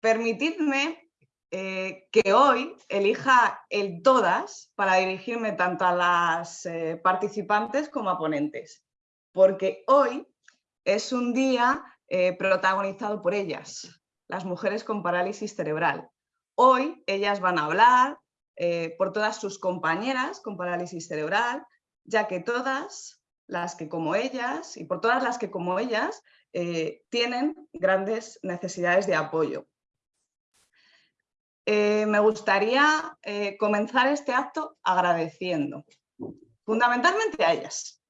Permitidme eh, que hoy elija el todas para dirigirme tanto a las eh, participantes como a ponentes, porque hoy es un día eh, protagonizado por ellas, las mujeres con parálisis cerebral. Hoy ellas van a hablar por todas sus compañeras con parálisis cerebral, ya que todas las que como ellas y por todas las que como ellas tienen grandes necesidades de apoyo. Eh, me gustaría eh, comenzar este acto agradeciendo, fundamentalmente a ellas,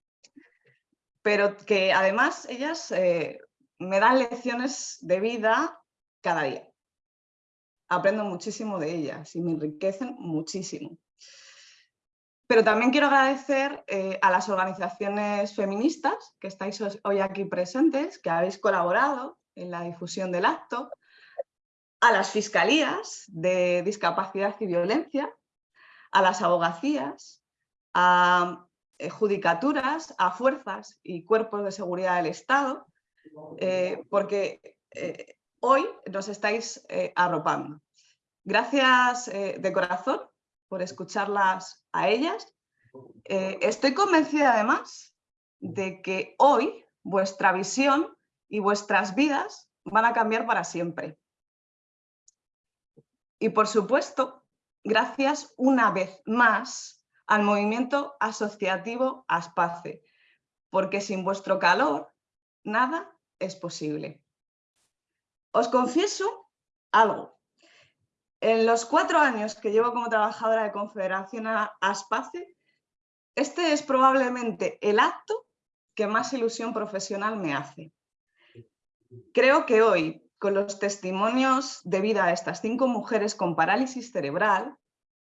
pero que además ellas eh, me dan lecciones de vida cada día. Aprendo muchísimo de ellas y me enriquecen muchísimo. Pero también quiero agradecer a las organizaciones feministas que estáis hoy aquí presentes, que habéis colaborado en la difusión del acto, a las fiscalías de discapacidad y violencia, a las abogacías, a eh, judicaturas, a fuerzas y cuerpos de seguridad del Estado, eh, porque eh, hoy nos estáis arropando. Gracias de corazón por escucharlas a ellas. estoy convencida además de que hoy vuestra visión y vuestras vidas van a cambiar para siempre. Y por supuesto, gracias una vez más al movimiento asociativo Aspace, porque sin vuestro calor nada es posible. Os confieso algo. En los cuatro años que llevo como trabajadora de Confederación Aspace, este es probablemente el acto que más ilusión profesional me hace. Creo que hoy, con los testimonios de vida de estas cinco mujeres con parálisis cerebral,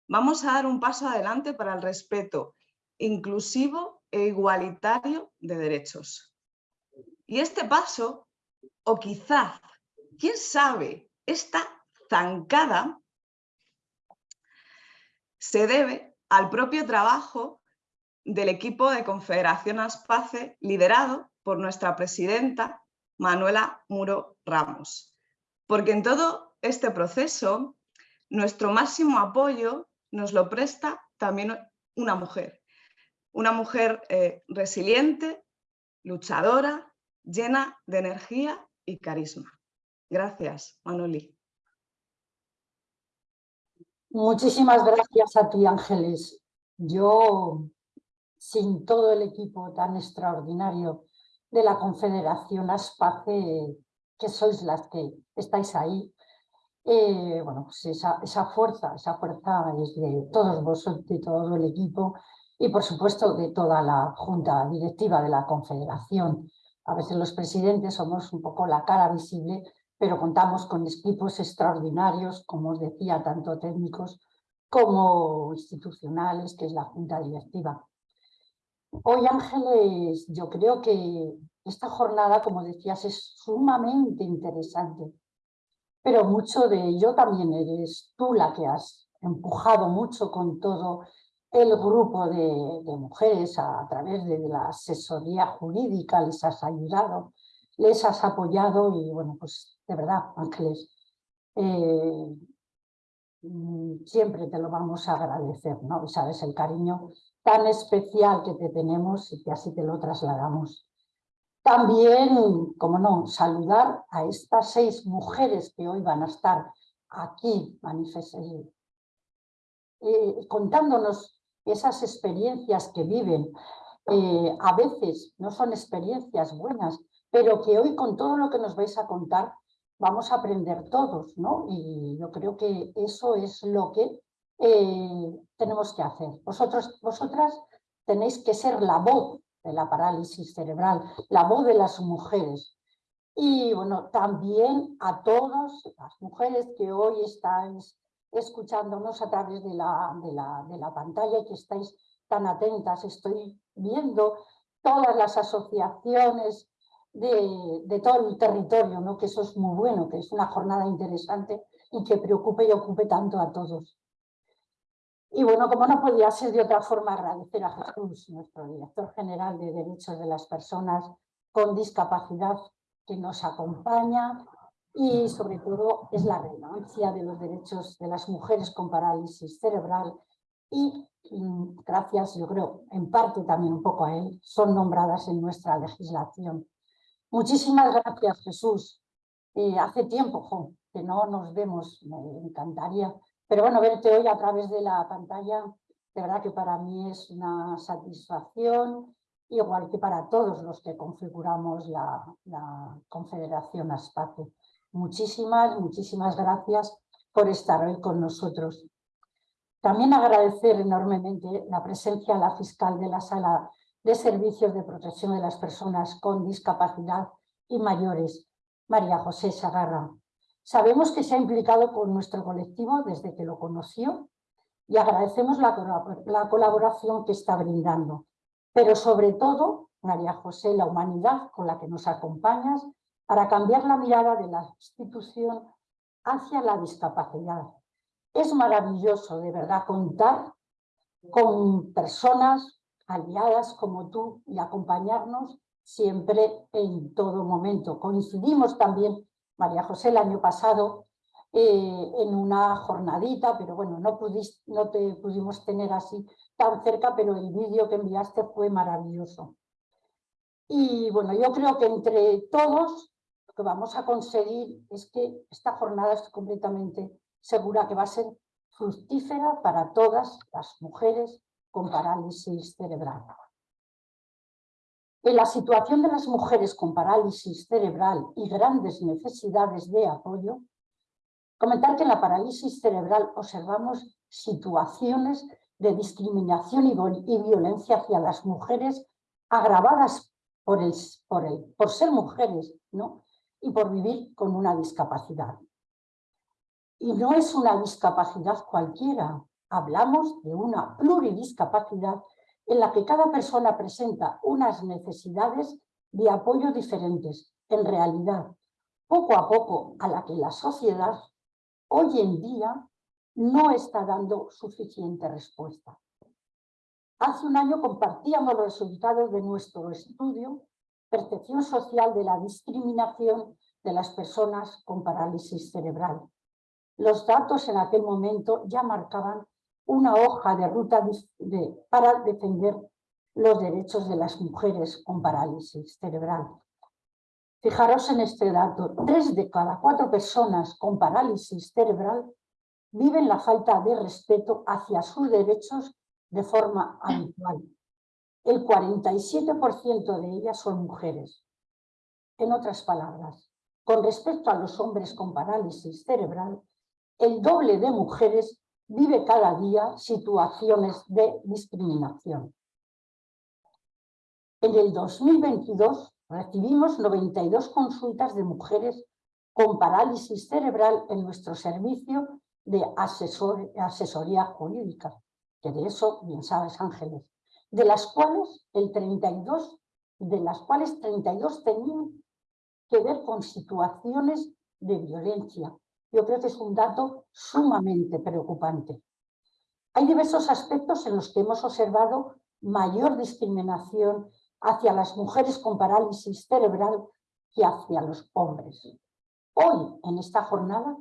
vamos a dar un paso adelante para el respeto inclusivo e igualitario de derechos. Y este paso, o quizás, quién sabe, esta zancada se debe al propio trabajo del equipo de Confederación Aspace liderado por nuestra presidenta Manuela Muro Ramos. Porque en todo este proceso, nuestro máximo apoyo nos lo presta también una mujer. Una mujer eh, resiliente, luchadora, llena de energía y carisma. Gracias, Manoli. Muchísimas gracias a ti, Ángeles. Yo, sin todo el equipo tan extraordinario de la Confederación ASPACE, que sois las que estáis ahí, eh, bueno, pues esa, fuerza, esa fuerza es de todos vosotros, de todo el equipo y por supuesto de toda la junta directiva de la Confederación. A veces los presidentes somos un poco la cara visible, pero contamos con equipos extraordinarios, como os decía, tanto técnicos como institucionales, que es la junta directiva. Hoy, Ángeles, yo creo que esta jornada, como decías, es sumamente interesante, pero mucho de ello también eres tú la que has empujado mucho con todo el grupo de, mujeres a, través de, la asesoría jurídica, les has ayudado, les has apoyado y bueno, pues de verdad, Ángeles, eh, mm, siempre te lo vamos a agradecer, ¿no? sabes el cariño tan especial que te tenemos y que así te lo trasladamos. También, como no, saludar a estas seis mujeres que hoy van a estar aquí eh, contándonos esas experiencias que viven. Eh, a veces no son experiencias buenas, pero que hoy con todo lo que nos vais a contar vamos a aprender todos, ¿no? Y yo creo que eso es lo que eh, tenemos que hacer. Vosotros, vosotras tenéis que ser la voz de la parálisis cerebral, la voz de las mujeres. Y bueno, también a todas las mujeres que hoy estáis escuchándonos a través de la, de la, de la pantalla y que estáis tan atentas. Estoy viendo todas las asociaciones de, de, todo el territorio, ¿no? que eso es muy bueno, que es una jornada interesante y que preocupe y ocupe tanto a todos. Y bueno, como no podía ser de otra forma, agradecer a Jesús, nuestro director general de Derechos de las Personas con Discapacidad, que nos acompaña y sobre todo es la relevancia de los derechos de las mujeres con parálisis cerebral y gracias, yo creo, en parte también un poco a él, son nombradas en nuestra legislación. Muchísimas gracias, Jesús. Eh, hace tiempo que no nos vemos, me encantaría. Pero bueno, verte hoy a través de la pantalla, de verdad que para mí es una satisfacción, igual que para todos los que configuramos la, la Confederación ASPACE. Muchísimas, muchísimas gracias por estar hoy con nosotros. También agradecer enormemente la presencia de la fiscal de la Sala de Servicios de Protección de las Personas con Discapacidad y Mayores, María José Sagarra. Sabemos que se ha implicado con nuestro colectivo desde que lo conoció y agradecemos la, la colaboración que está brindando. Pero sobre todo, María José, la humanidad con la que nos acompañas para cambiar la mirada de la institución hacia la discapacidad es maravilloso, de verdad, contar con personas aliadas como tú y acompañarnos siempre en todo momento. Coincidimos también, María José, el año pasado eh, en una jornadita, pero bueno, no, pudiste, no te pudimos tener así tan cerca, pero el vídeo que enviaste fue maravilloso. Y bueno, yo creo que entre todos lo que vamos a conseguir es que esta jornada esté completamente segura que va a ser fructífera para todas las mujeres con parálisis cerebral. En la situación de las mujeres con parálisis cerebral y grandes necesidades de apoyo, comentar que en la parálisis cerebral observamos situaciones de discriminación y, violencia hacia las mujeres agravadas por, el, por, ser mujeres ¿no? y por vivir con una discapacidad. Y no es una discapacidad cualquiera, hablamos de una pluridiscapacidad en la que cada persona presenta unas necesidades de apoyo diferentes, en realidad, poco a poco a la que la sociedad hoy en día no está dando suficiente respuesta. Hace un año compartíamos los resultados de nuestro estudio Percepción social de la discriminación de las personas con parálisis cerebral, los datos en aquel momento ya marcaban una hoja de ruta para defender los derechos de las mujeres con parálisis cerebral. Fijaros en este dato, tres de cada cuatro personas con parálisis cerebral viven la falta de respeto hacia sus derechos de forma habitual. El 47% de ellas son mujeres. En otras palabras, con respecto a los hombres con parálisis cerebral, el doble de mujeres vive cada día situaciones de discriminación. En el 2022 recibimos 92 consultas de mujeres con parálisis cerebral en nuestro servicio de asesoría jurídica, que de eso bien sabes Ángeles, de las cuales el 32, de las cuales 32 tenían que ver con situaciones de violencia, yo creo que es un dato sumamente preocupante. Hay diversos aspectos en los que hemos observado mayor discriminación hacia las mujeres con parálisis cerebral que hacia los hombres. Hoy, en esta jornada,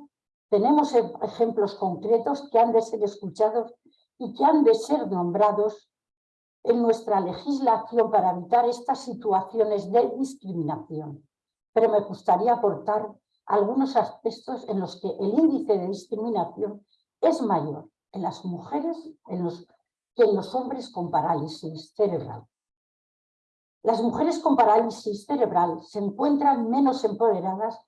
tenemos e-, ejemplos concretos que han de ser escuchados y que han de ser nombrados en nuestra legislación para evitar estas situaciones de discriminación. Pero me gustaría aportar algunos aspectos en los que el índice de discriminación es mayor en las mujeres que en los hombres con parálisis cerebral. Las mujeres con parálisis cerebral se encuentran menos empoderadas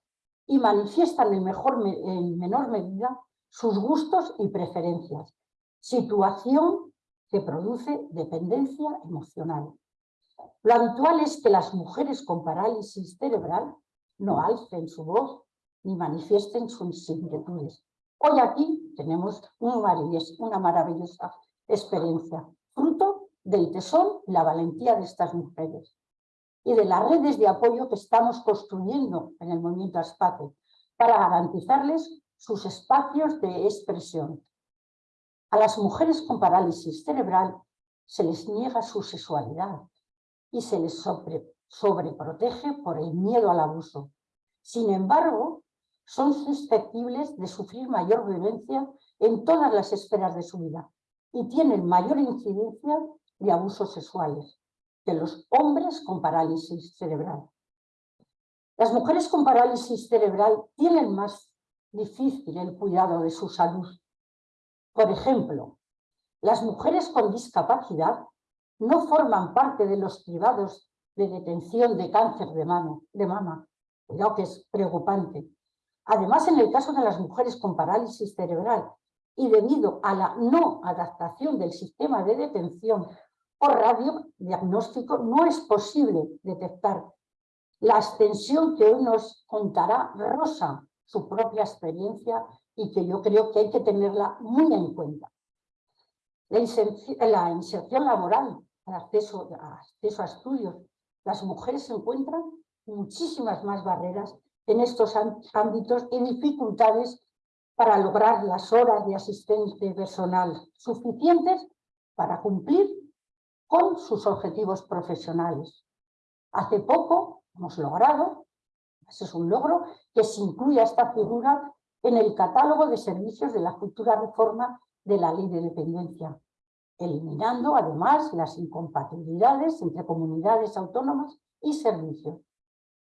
y manifiestan en, en menor medida sus gustos y preferencias, situación que produce dependencia emocional. Lo habitual es que las mujeres con parálisis cerebral no alcen su voz ni manifiesten sus inquietudes. Hoy aquí tenemos una maravillosa experiencia, fruto del tesón y la valentía de estas mujeres y de las redes de apoyo que estamos construyendo en el movimiento ASPATE para garantizarles sus espacios de expresión. A las mujeres con parálisis cerebral se les niega su sexualidad y se les sobreprotege por el miedo al abuso. Sin embargo, son susceptibles de sufrir mayor violencia en todas las esferas de su vida y tienen mayor incidencia de abusos sexuales que los hombres con parálisis cerebral. Las mujeres con parálisis cerebral tienen más difícil el cuidado de su salud. Por ejemplo, las mujeres con discapacidad no forman parte de los privados de detención de cáncer de, mano, mama, lo que es preocupante. Además, en el caso de las mujeres con parálisis cerebral y debido a la no adaptación del sistema de detención o radiodiagnóstico, no es posible detectar la extensión que hoy nos contará Rosa, su propia experiencia y que yo creo que hay que tenerla muy en cuenta. La inserción, laboral, el acceso, acceso a estudios, las mujeres encuentran muchísimas más barreras en estos ámbitos y dificultades para lograr las horas de asistente personal suficientes para cumplir con sus objetivos profesionales. Hace poco hemos logrado, ese es un logro, que se incluya esta figura en el catálogo de servicios de la futura reforma de la ley de dependencia, eliminando además las incompatibilidades entre comunidades autónomas y servicios.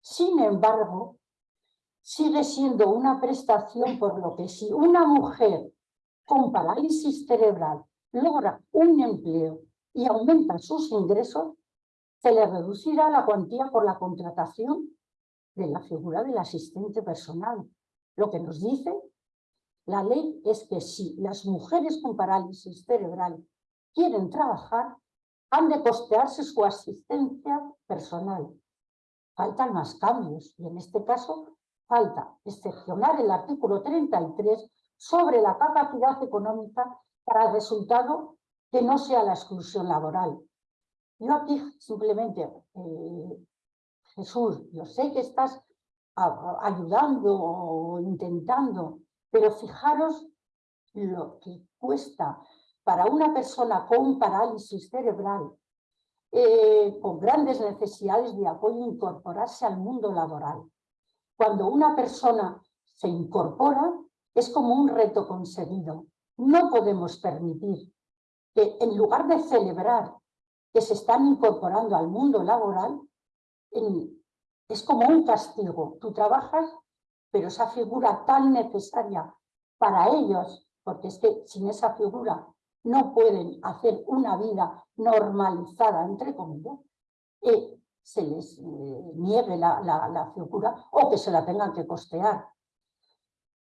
Sin embargo, sigue siendo una prestación por lo que si una mujer con parálisis cerebral logra un empleo y aumenta sus ingresos, se le reducirá la cuantía por la contratación de la figura del asistente personal. Lo que nos dice la ley es que si las mujeres con parálisis cerebral quieren trabajar, han de costearse su asistencia personal. Faltan más cambios y en este caso falta excepcionar el artículo 33 sobre la capacidad económica para el resultado que no sea la exclusión laboral. Yo aquí simplemente, eh, Jesús, yo sé que estás ayudando o intentando, pero fijaros lo que cuesta para una persona con parálisis cerebral, eh, con grandes necesidades de apoyo, incorporarse al mundo laboral. Cuando una persona se incorpora, es como un reto conseguido. No podemos permitir que en lugar de celebrar que se están incorporando al mundo laboral, es como un castigo. Tú trabajas, pero esa figura tan necesaria para ellos, porque es que sin esa figura no pueden hacer una vida normalizada, entre comillas, eh, se les eh, niegue la, figura o que se la tengan que costear.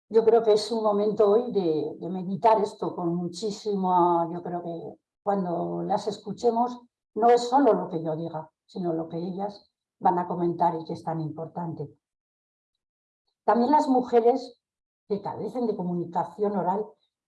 Yo creo que es un momento hoy de, de meditar esto con muchísimo, yo creo que cuando las escuchemos no es solo lo que yo diga, sino lo que ellas van a comentar y que es tan importante. También las mujeres que carecen de comunicación oral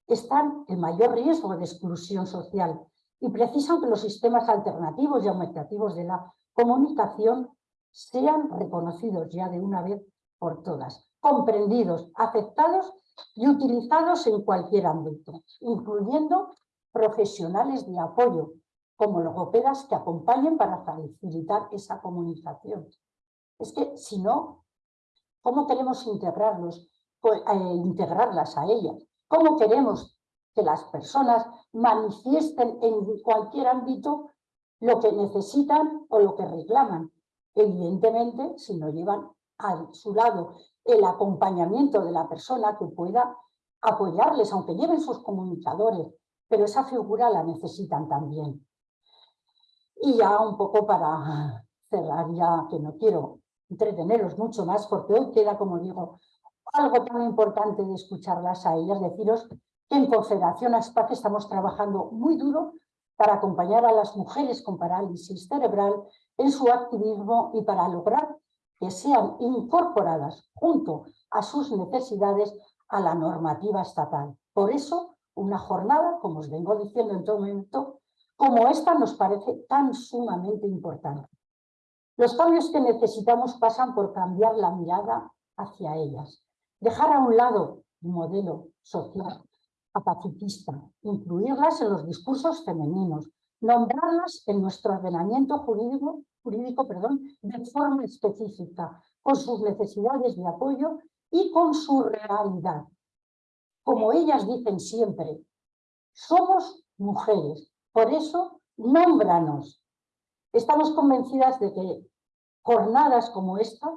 están en mayor riesgo de exclusión social y precisan que los sistemas alternativos y aumentativos de la comunicación sean reconocidos ya de una vez por todas, comprendidos, aceptados y utilizados en cualquier ámbito, incluyendo profesionales de apoyo, como logopedas que acompañen para facilitar esa comunicación. Es que si no, ¿cómo queremos integrarlos, eh, integrarlas a ellas? ¿Cómo queremos que las personas manifiesten en cualquier ámbito lo que necesitan o lo que reclaman? Evidentemente, si no llevan a su lado el acompañamiento de la persona que pueda apoyarles, aunque lleven sus comunicadores, pero esa figura la necesitan también. Y ya un poco para cerrar, ya que no quiero entreteneros mucho más, porque hoy queda, como digo, algo tan importante de escucharlas a ellas, deciros que en Confederación ASPAC estamos trabajando muy duro para acompañar a las mujeres con parálisis cerebral en su activismo y para lograr que sean incorporadas junto a sus necesidades a la normativa estatal. Por eso, una jornada, como os vengo diciendo en todo momento, como esta nos parece tan sumamente importante. Los cambios que necesitamos pasan por cambiar la mirada hacia ellas, dejar a un lado un modelo social pacifista, incluirlas en los discursos femeninos, nombrarlas en nuestro ordenamiento jurídico jurídico perdón, de forma específica, con sus necesidades de apoyo y con su realidad. Como ellas dicen siempre, somos mujeres, por eso nómbranos. Estamos convencidas de que jornadas como esta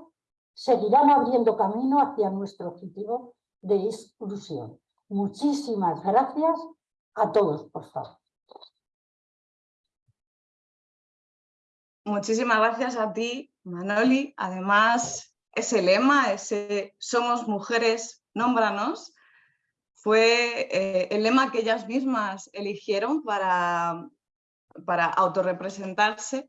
seguirán abriendo camino hacia nuestro objetivo de exclusión. Muchísimas gracias a todos, por favor. Muchísimas gracias a ti, Manoli. Además, ese lema, ese Somos mujeres, nómbranos, fue eh, el lema que ellas mismas eligieron para, para autorrepresentarse,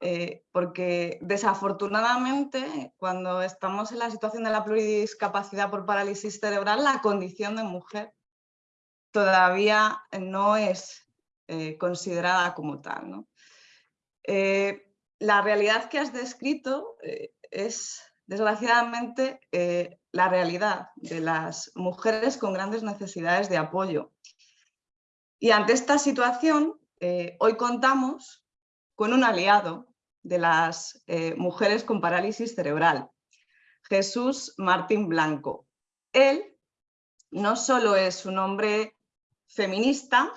eh, porque desafortunadamente cuando estamos en la situación de la pluridiscapacidad por parálisis cerebral, la condición de mujer todavía no es eh, considerada como tal. la realidad que has descrito es desgraciadamente, eh, la realidad de las mujeres con grandes necesidades de apoyo. Y ante esta situación, eh, hoy contamos con un aliado de las eh, mujeres con parálisis cerebral, Jesús Martín Blanco. Él no solo es un hombre feminista,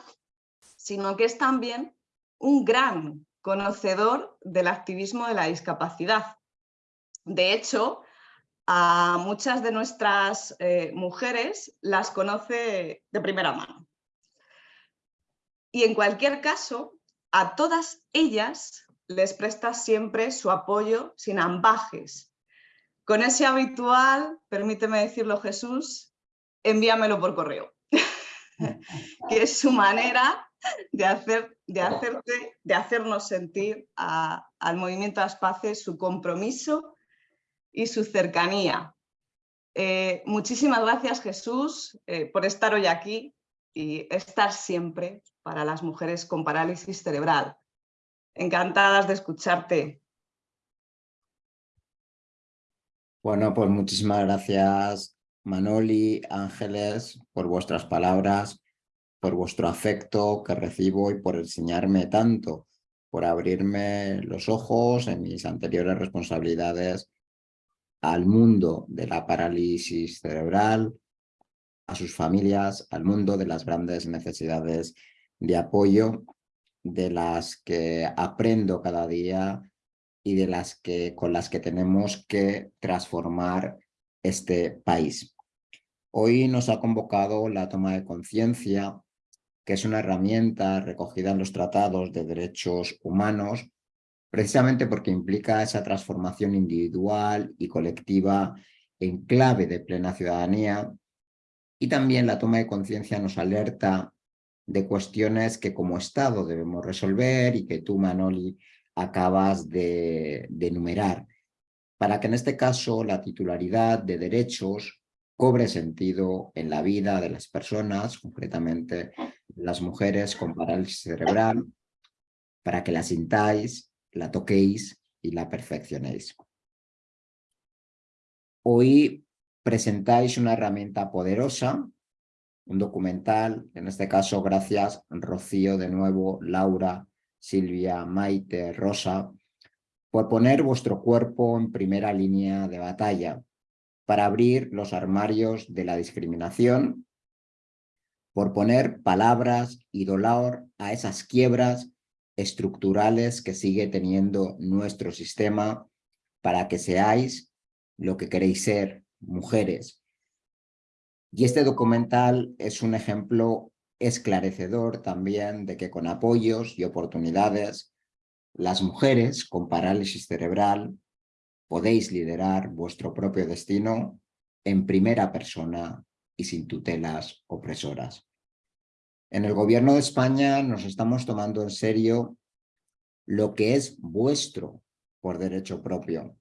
sino que es también un gran conocedor del activismo de la discapacidad de hecho, a muchas de nuestras eh, mujeres las conoce de primera mano. Y en cualquier caso, a todas ellas les presta siempre su apoyo sin ambajes. Con ese habitual, permíteme decirlo Jesús, envíamelo por correo, que es su manera de, hacer, de, hacerte, de hacernos sentir al movimiento Aspace su compromiso y su cercanía. Eh, muchísimas gracias Jesús eh, por estar hoy aquí y estar siempre para las mujeres con parálisis cerebral. Encantadas de escucharte. Bueno, pues muchísimas gracias Manoli, Ángeles, por vuestras palabras, por vuestro afecto que recibo y por enseñarme tanto, por abrirme los ojos en mis anteriores responsabilidades al mundo de la parálisis cerebral, a sus familias, al mundo de las grandes necesidades de apoyo, de las que aprendo cada día y de las que, con las que tenemos que transformar este país. Hoy nos ha convocado la toma de conciencia, que es una herramienta recogida en los tratados de derechos humanos precisamente porque implica esa transformación individual y colectiva en clave de plena ciudadanía y también la toma de conciencia nos alerta de cuestiones que como Estado debemos resolver y que tú, Manoli, acabas de, enumerar, para que en este caso la titularidad de derechos cobre sentido en la vida de las personas, concretamente las mujeres con parálisis cerebral, para que la sintáis la toquéis y la perfeccionéis. Hoy presentáis una herramienta poderosa, un documental, en este caso gracias Rocío de nuevo, Laura, Silvia, Maite, Rosa, por poner vuestro cuerpo en primera línea de batalla para abrir los armarios de la discriminación, por poner palabras y dolor a esas quiebras estructurales que sigue teniendo nuestro sistema para que seáis lo que queréis ser, mujeres. Y este documental es un ejemplo esclarecedor también de que con apoyos y oportunidades, las mujeres con parálisis cerebral podéis liderar vuestro propio destino en primera persona y sin tutelas opresoras. En el gobierno de España nos estamos tomando en serio lo que es vuestro por derecho propio.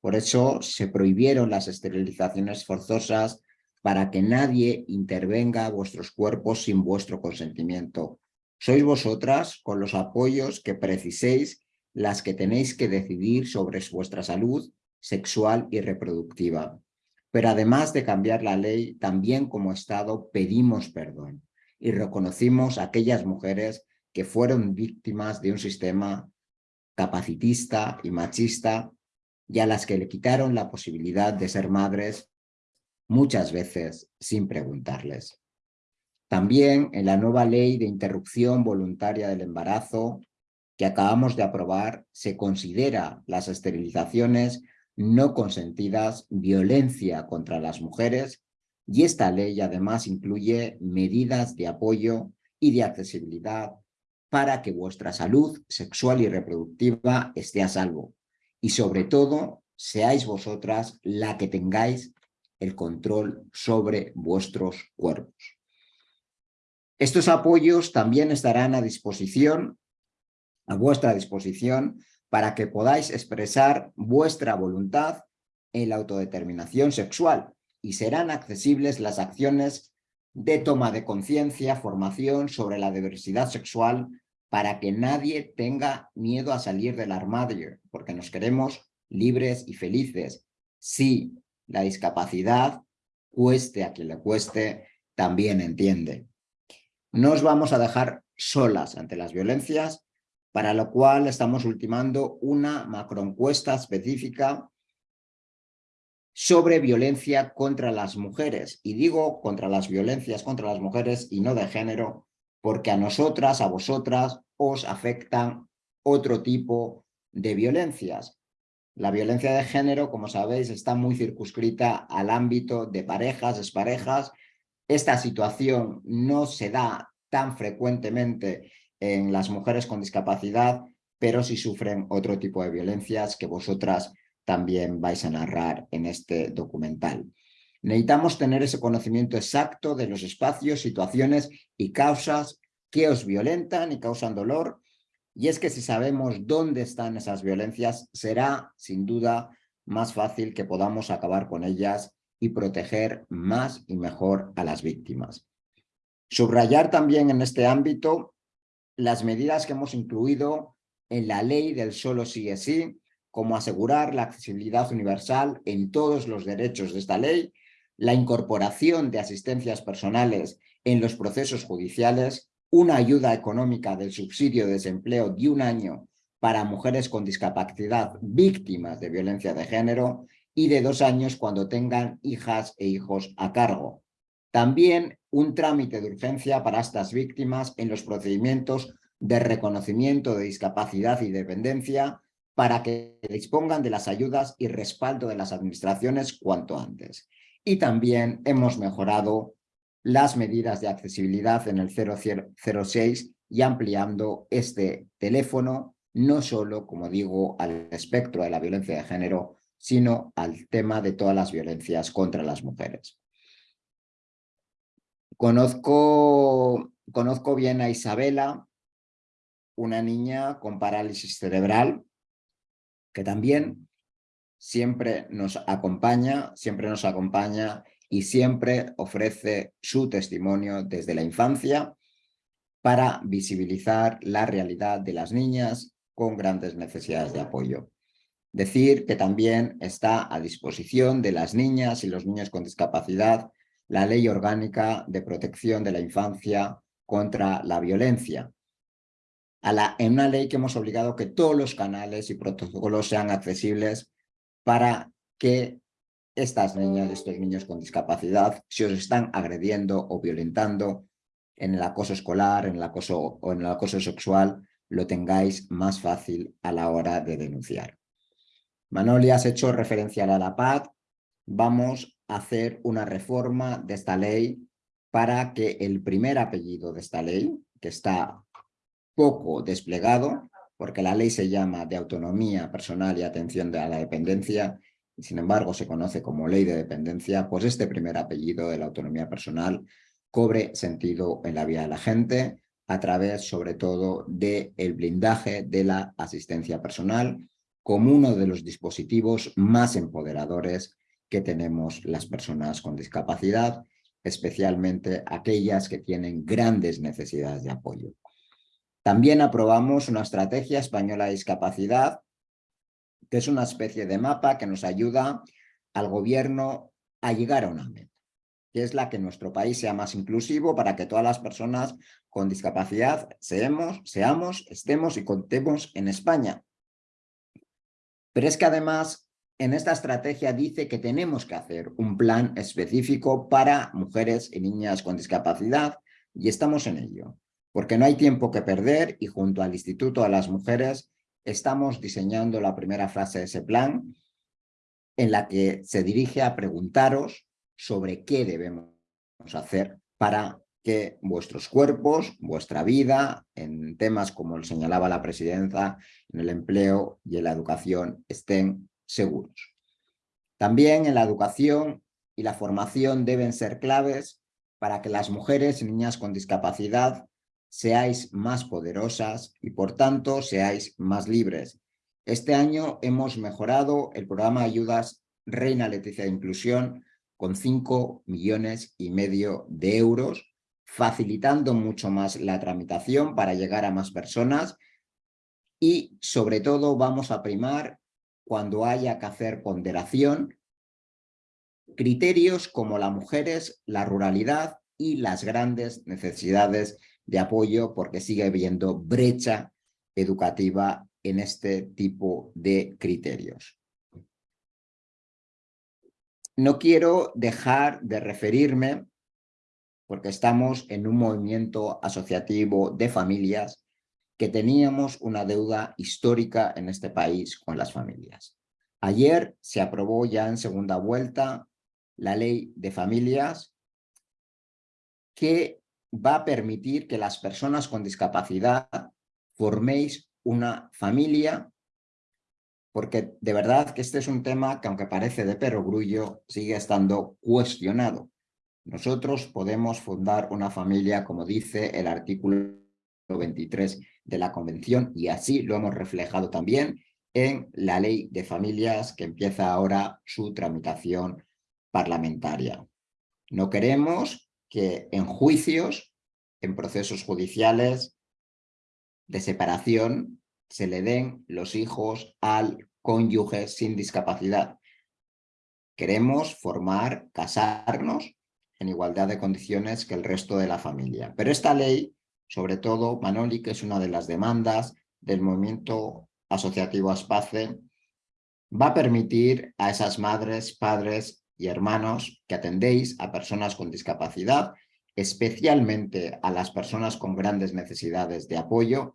Por eso se prohibieron las esterilizaciones forzosas para que nadie intervenga a vuestros cuerpos sin vuestro consentimiento. Sois vosotras, con los apoyos que preciséis, las que tenéis que decidir sobre vuestra salud sexual y reproductiva. Pero además de cambiar la ley, también como Estado pedimos perdón y reconocimos a aquellas mujeres que fueron víctimas de un sistema capacitista y machista y a las que le quitaron la posibilidad de ser madres muchas veces sin preguntarles. También en la nueva ley de interrupción voluntaria del embarazo que acabamos de aprobar se considera las esterilizaciones no consentidas violencia contra las mujeres y esta ley además incluye medidas de apoyo y de accesibilidad para que vuestra salud sexual y reproductiva esté a salvo y sobre todo seáis vosotras la que tengáis el control sobre vuestros cuerpos. Estos apoyos también estarán a disposición, a vuestra disposición, para que podáis expresar vuestra voluntad en la autodeterminación sexual y serán accesibles las acciones de toma de conciencia, formación sobre la diversidad sexual para que nadie tenga miedo a salir del armario, porque nos queremos libres y felices. Sí, la discapacidad, cueste a quien le cueste, también entiende. No os vamos a dejar solas ante las violencias, para lo cual estamos ultimando una macroencuesta específica sobre violencia contra las mujeres. Y digo contra las violencias contra las mujeres y no de género, porque a nosotras, a vosotras, os afectan otro tipo de violencias. La violencia de género, como sabéis, está muy circunscrita al ámbito de parejas, exparejas. Esta situación no se da tan frecuentemente en las mujeres con discapacidad, pero sí sufren otro tipo de violencias que vosotras también vais a narrar en este documental. Necesitamos tener ese conocimiento exacto de los espacios, situaciones y causas que os violentan y causan dolor. Y es que si sabemos dónde están esas violencias, será sin duda más fácil que podamos acabar con ellas y proteger más y mejor a las víctimas. Subrayar también en este ámbito las medidas que hemos incluido en la ley del solo sí es sí, como asegurar la accesibilidad universal en todos los derechos de esta ley, la incorporación de asistencias personales en los procesos judiciales, una ayuda económica del subsidio de desempleo de un año para mujeres con discapacidad víctimas de violencia de género y de dos años cuando tengan hijas e hijos a cargo. También un trámite de urgencia para estas víctimas en los procedimientos de reconocimiento de discapacidad y dependencia para que dispongan de las ayudas y respaldo de las administraciones cuanto antes. Y también hemos mejorado las medidas de accesibilidad en el 006 y ampliando este teléfono no solo, como digo, al espectro de la violencia de género, sino al tema de todas las violencias contra las mujeres. Conozco, conozco bien a Isabela, una niña con parálisis cerebral, que también siempre nos acompaña, siempre nos acompaña y siempre ofrece su testimonio desde la infancia para visibilizar la realidad de las niñas con grandes necesidades de apoyo. Decir que también está a disposición de las niñas y los niños con discapacidad la Ley Orgánica de Protección de la Infancia contra la Violencia, en una ley que hemos obligado que todos los canales y protocolos sean accesibles para que estas niñas estos niños con discapacidad, si os están agrediendo o violentando en el acoso escolar, en el acoso o en el acoso sexual, lo tengáis más fácil a la hora de denunciar. Manoli, has hecho referencia a la PAD. Vamos a hacer una reforma de esta ley para que el primer apellido de esta ley, que está poco desplegado, porque la ley se llama de autonomía personal y atención a la dependencia, y sin embargo se conoce como ley de dependencia, pues este primer apellido de la autonomía personal cobre sentido en la vida de la gente a través sobre todo del el blindaje de la asistencia personal como uno de los dispositivos más empoderadores que tenemos las personas con discapacidad, especialmente aquellas que tienen grandes necesidades de apoyo. También aprobamos una estrategia española de discapacidad, que es una especie de mapa que nos ayuda al gobierno a llegar a una meta, que es la que nuestro país sea más inclusivo para que todas las personas con discapacidad seamos, seamos estemos y contemos en España. Pero es que además en esta estrategia dice que tenemos que hacer un plan específico para mujeres y niñas con discapacidad y estamos en ello, porque no hay tiempo que perder y junto al Instituto de las Mujeres estamos diseñando la primera fase de ese plan en la que se dirige a preguntaros sobre qué debemos hacer para que vuestros cuerpos, vuestra vida, en temas como señalaba la presidenta, en el empleo y en la educación, estén seguros. También en la educación y la formación deben ser claves para que las mujeres y niñas con discapacidad seáis más poderosas y por tanto seáis más libres. Este año hemos mejorado el programa ayudas Reina Leticia de Inclusión con 5 millones y medio de euros facilitando mucho más la tramitación para llegar a más personas y sobre todo vamos a primar cuando haya que hacer ponderación criterios como las mujeres, la ruralidad y las grandes necesidades de apoyo porque sigue habiendo brecha educativa en este tipo de criterios. No quiero dejar de referirme porque estamos en un movimiento asociativo de familias que teníamos una deuda histórica en este país con las familias. Ayer se aprobó ya en segunda vuelta la ley de familias que va a permitir que las personas con discapacidad forméis una familia porque de verdad que este es un tema que aunque parece de perogrullo sigue estando cuestionado. Nosotros podemos fundar una familia, como dice el artículo 23 de la Convención, y así lo hemos reflejado también en la ley de familias que empieza ahora su tramitación parlamentaria. No queremos que en juicios, en procesos judiciales de separación, se le den los hijos al cónyuge sin discapacidad. Queremos formar, casarnos en igualdad de condiciones que el resto de la familia. Pero esta ley, sobre todo, Manoli, que es una de las demandas del movimiento asociativo ASPACE, va a permitir a esas madres, padres y hermanos que atendéis a personas con discapacidad, especialmente a las personas con grandes necesidades de apoyo,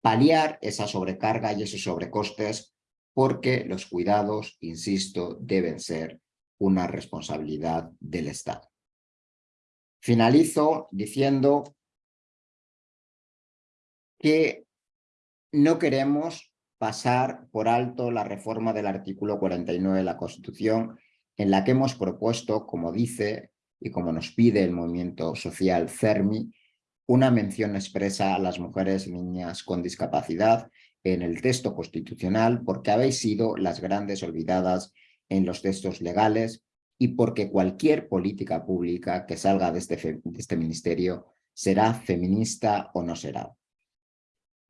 paliar esa sobrecarga y esos sobrecostes porque los cuidados, insisto, deben ser una responsabilidad del Estado. Finalizo diciendo que no queremos pasar por alto la reforma del artículo 49 de la Constitución en la que hemos propuesto, como dice y como nos pide el movimiento social CERMI, una mención expresa a las mujeres y niñas con discapacidad en el texto constitucional porque habéis sido las grandes olvidadas en los textos legales y porque cualquier política pública que salga de este, de este ministerio será feminista o no será.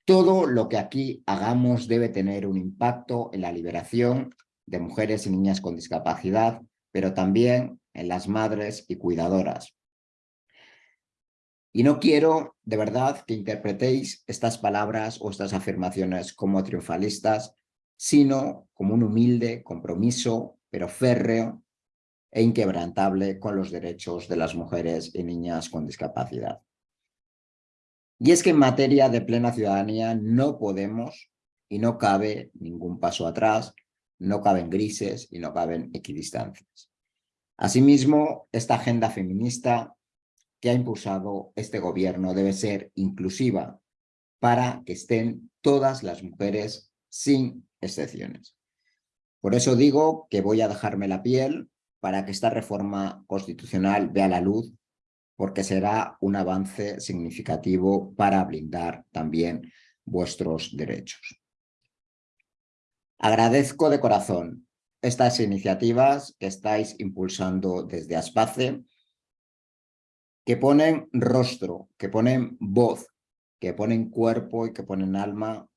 Todo lo que aquí hagamos debe tener un impacto en la liberación de mujeres y niñas con discapacidad, pero también en las madres y cuidadoras. Y no quiero, de verdad, que interpretéis estas palabras o estas afirmaciones como triunfalistas, sino como un humilde compromiso, pero férreo e inquebrantable con los derechos de las mujeres y niñas con discapacidad. Y es que en materia de plena ciudadanía no podemos y no cabe ningún paso atrás, no caben grises y no caben equidistancias. Asimismo, esta agenda feminista que ha impulsado este gobierno debe ser inclusiva para que estén todas las mujeres sin excepciones. Por eso digo que voy a dejarme la piel para que esta reforma constitucional vea la luz, porque será un avance significativo para blindar también vuestros derechos. Agradezco de corazón estas iniciativas que estáis impulsando desde Aspace, que ponen rostro, que ponen voz, que ponen cuerpo y que ponen alma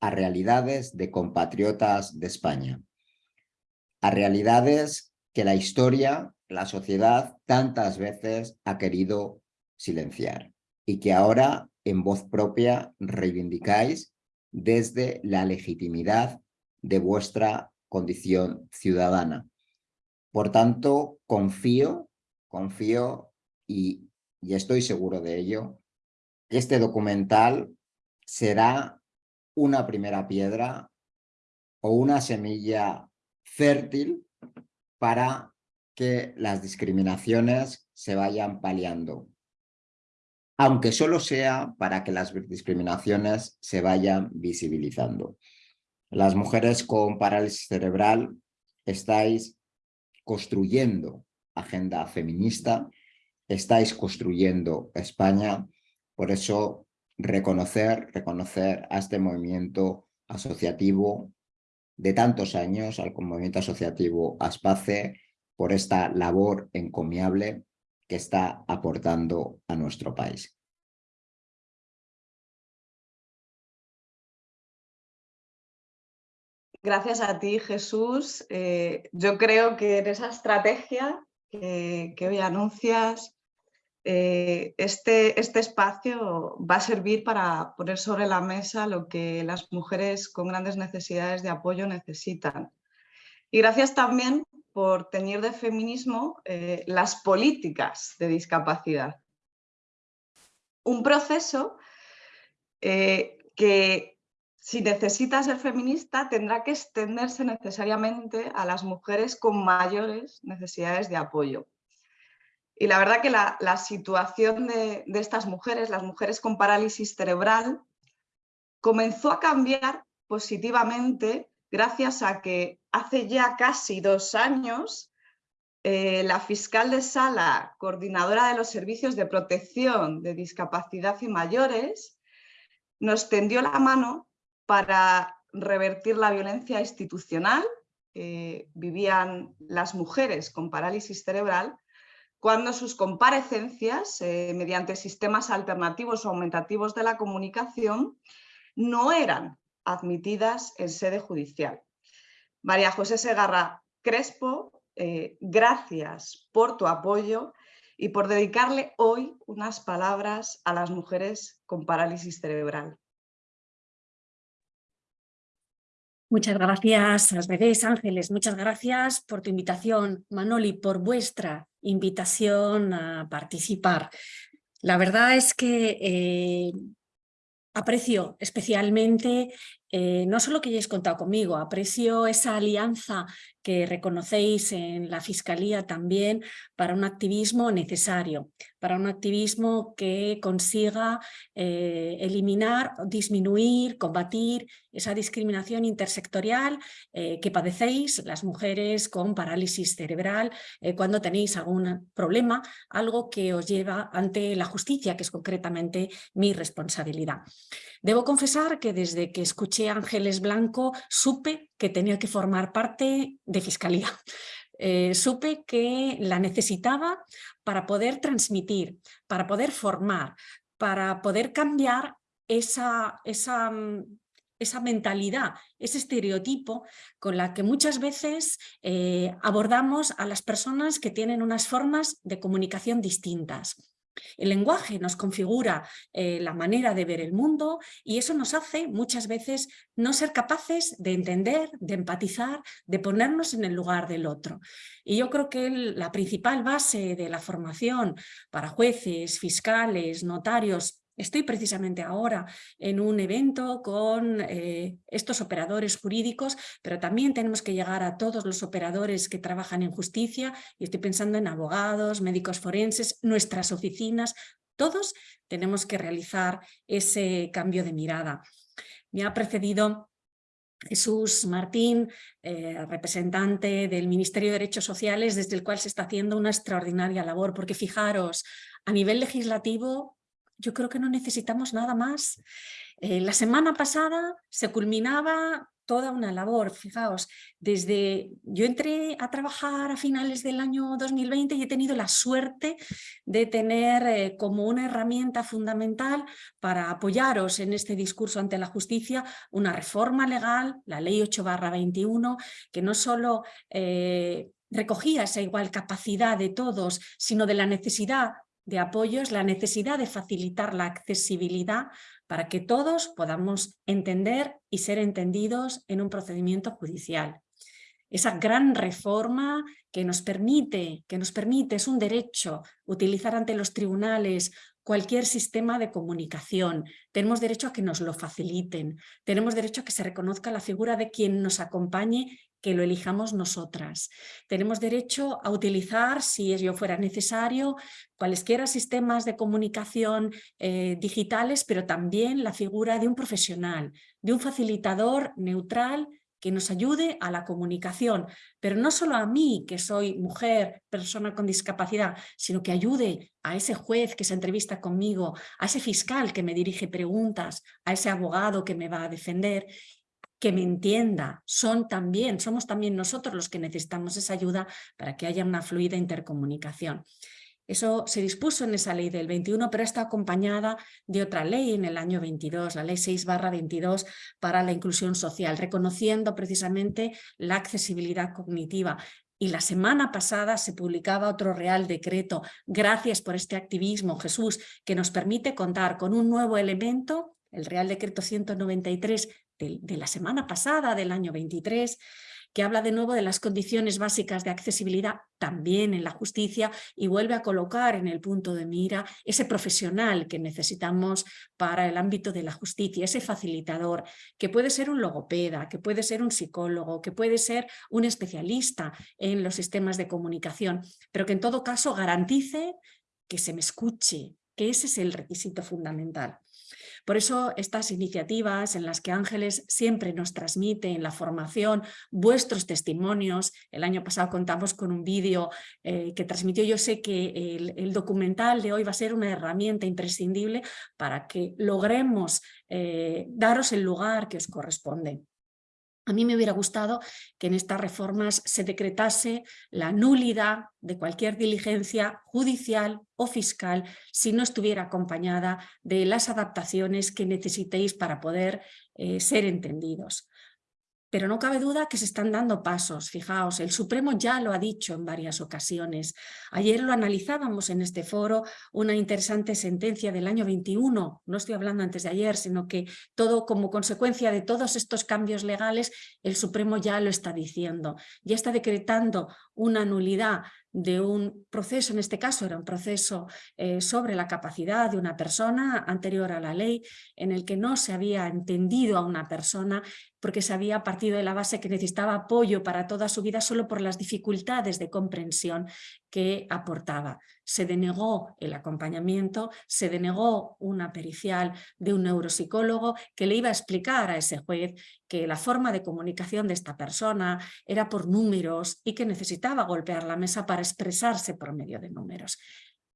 a realidades de compatriotas de España, a realidades que la historia, la sociedad, tantas veces ha querido silenciar y que ahora en voz propia reivindicáis desde la legitimidad de vuestra condición ciudadana. Por tanto, confío, confío y, y estoy seguro de ello, que este documental será una primera piedra o una semilla fértil para que las discriminaciones se vayan paliando. Aunque solo sea para que las discriminaciones se vayan visibilizando. Las mujeres con parálisis cerebral estáis construyendo agenda feminista, estáis construyendo España, por eso reconocer, reconocer a este movimiento asociativo de tantos años, al movimiento asociativo ASPACE, por esta labor encomiable que está aportando a nuestro país. Gracias a ti, Jesús. Eh, yo creo que en esa estrategia que, hoy anuncias, eh, este, este espacio va a servir para poner sobre la mesa lo que las mujeres con grandes necesidades de apoyo necesitan. Y gracias también por tener de feminismo eh, las políticas de discapacidad. Un proceso que si necesita ser feminista tendrá que extenderse necesariamente a las mujeres con mayores necesidades de apoyo. Y la verdad que la, situación de, estas mujeres, las mujeres con parálisis cerebral, comenzó a cambiar positivamente gracias a que hace ya casi dos años eh, la fiscal de sala, coordinadora de los servicios de protección de discapacidad y mayores, nos tendió la mano para revertir la violencia institucional vivían las mujeres con parálisis cerebral cuando sus comparecencias, eh, mediante sistemas alternativos o aumentativos de la comunicación, no eran admitidas en sede judicial. María José Segarra Crespo, eh, gracias por tu apoyo y por dedicarle hoy unas palabras a las mujeres con parálisis cerebral. Muchas gracias, las bebés Ángeles, muchas gracias por tu invitación, Manoli, por vuestra invitación a participar. La verdad es que eh, aprecio especialmente eh, no solo que hayáis contado conmigo, aprecio esa alianza que reconocéis en la Fiscalía también para un activismo necesario, para un activismo que consiga eh, eliminar, disminuir, combatir esa discriminación intersectorial eh, que padecéis las mujeres con parálisis cerebral eh, cuando tenéis algún problema, algo que os lleva ante la justicia, que es concretamente mi responsabilidad. Debo confesar que desde que escuché a Ángeles Blanco supe que tenía que formar parte de Fiscalía. Eh, supe que la necesitaba para poder transmitir, para poder formar, para poder cambiar esa, esa, mm, esa mentalidad, ese estereotipo con la que muchas veces eh, abordamos a las personas que tienen unas formas de comunicación distintas. El lenguaje nos configura eh, la manera de ver el mundo y eso nos hace muchas veces no ser capaces de entender, de empatizar, de ponernos en el lugar del otro. Y yo creo que la principal base de la formación para jueces, fiscales, notarios Estoy precisamente ahora en un evento con eh, estos operadores jurídicos, pero también tenemos que llegar a todos los operadores que trabajan en justicia y estoy pensando en abogados, médicos forenses, nuestras oficinas, todos tenemos que realizar ese cambio de mirada. Me ha precedido Jesús Martín, eh, representante del Ministerio de Derechos Sociales, desde el cual se está haciendo una extraordinaria labor, porque fijaros, a nivel legislativo yo creo que no necesitamos nada más. Eh, la semana pasada se culminaba toda una labor, fijaos, desde yo entré a trabajar a finales del año 2020 y he tenido la suerte de tener eh, como una herramienta fundamental para apoyaros en este discurso ante la justicia una reforma legal, la ley 8 21, que no solo eh, recogía esa igual capacidad de todos, sino de la necesidad de apoyos, la necesidad de facilitar la accesibilidad para que todos podamos entender y ser entendidos en un procedimiento judicial. Esa gran reforma que nos permite, que nos permite, es un derecho, utilizar ante los tribunales cualquier sistema de comunicación. Tenemos derecho a que nos lo faciliten, tenemos derecho a que se reconozca la figura de quien nos acompañe que lo elijamos nosotras. Tenemos derecho a utilizar, si ello fuera necesario, cualesquiera sistemas de comunicación eh, digitales, pero también la figura de un profesional, de un facilitador neutral que nos ayude a la comunicación, pero no solo a mí, que soy mujer, persona con discapacidad, sino que ayude a ese juez que se entrevista conmigo, a ese fiscal que me dirige preguntas, a ese abogado que me va a defender, que me entienda. Son también, somos también nosotros los que necesitamos esa ayuda para que haya una fluida intercomunicación. Eso se dispuso en esa ley del 21, pero está acompañada de otra ley en el año 22, la ley 6 22 para la inclusión social, reconociendo precisamente la accesibilidad cognitiva. Y la semana pasada se publicaba otro Real Decreto, gracias por este activismo, Jesús, que nos permite contar con un nuevo elemento, el Real Decreto 193 de, la semana pasada, del año 23, que habla de nuevo de las condiciones básicas de accesibilidad también en la justicia y vuelve a colocar en el punto de mira ese profesional que necesitamos para el ámbito de la justicia, ese facilitador, que puede ser un logopeda, que puede ser un psicólogo, que puede ser un especialista en los sistemas de comunicación, pero que en todo caso garantice que se me escuche, que ese es el requisito fundamental. Por eso estas iniciativas en las que Ángeles siempre nos transmite en la formación vuestros testimonios, el año pasado contamos con un vídeo eh, que transmitió, yo sé que el, documental de hoy va a ser una herramienta imprescindible para que logremos eh, daros el lugar que os corresponde. A mí me hubiera gustado que en estas reformas se decretase la nulidad de cualquier diligencia judicial o fiscal si no estuviera acompañada de las adaptaciones que necesitéis para poder eh, ser entendidos. Pero no cabe duda que se están dando pasos, fijaos, el Supremo ya lo ha dicho en varias ocasiones. Ayer lo analizábamos en este foro, una interesante sentencia del año 21, no estoy hablando antes de ayer, sino que todo como consecuencia de todos estos cambios legales, el Supremo ya lo está diciendo, ya está decretando una nulidad de un proceso, en este caso era un proceso eh, sobre la capacidad de una persona anterior a la ley, en el que no se había entendido a una persona porque se había partido de la base que necesitaba apoyo para toda su vida solo por las dificultades de comprensión que aportaba. Se denegó el acompañamiento, se denegó una pericial de un neuropsicólogo que le iba a explicar a ese juez que la forma de comunicación de esta persona era por números y que necesitaba golpear la mesa para expresarse por medio de números.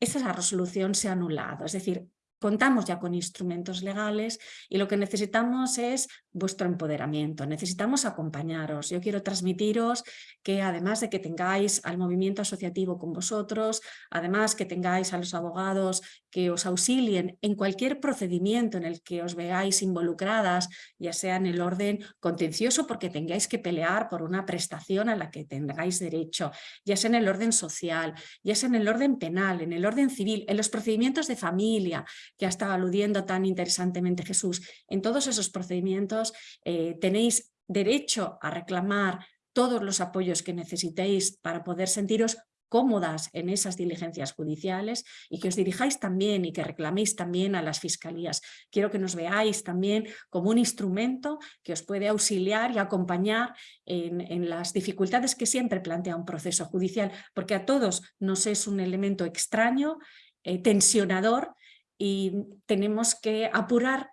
Esa resolución se ha anulado, es decir, contamos ya con instrumentos legales y lo que necesitamos es vuestro empoderamiento, necesitamos acompañaros. Yo quiero transmitiros que además de que tengáis al movimiento asociativo con vosotros, además que tengáis a los abogados que os auxilien en cualquier procedimiento en el que os veáis involucradas, ya sea en el orden contencioso porque tengáis que pelear por una prestación a la que tengáis derecho, ya sea en el orden social, ya sea en el orden penal, en el orden civil, en los procedimientos de familia, que ha estado aludiendo tan interesantemente Jesús. En todos esos procedimientos eh, tenéis derecho a reclamar todos los apoyos que necesitéis para poder sentiros cómodas en esas diligencias judiciales y que os dirijáis también y que reclaméis también a las fiscalías. Quiero que nos veáis también como un instrumento que os puede auxiliar y acompañar en, las dificultades que siempre plantea un proceso judicial, porque a todos nos es un elemento extraño, eh, tensionador y tenemos que apurar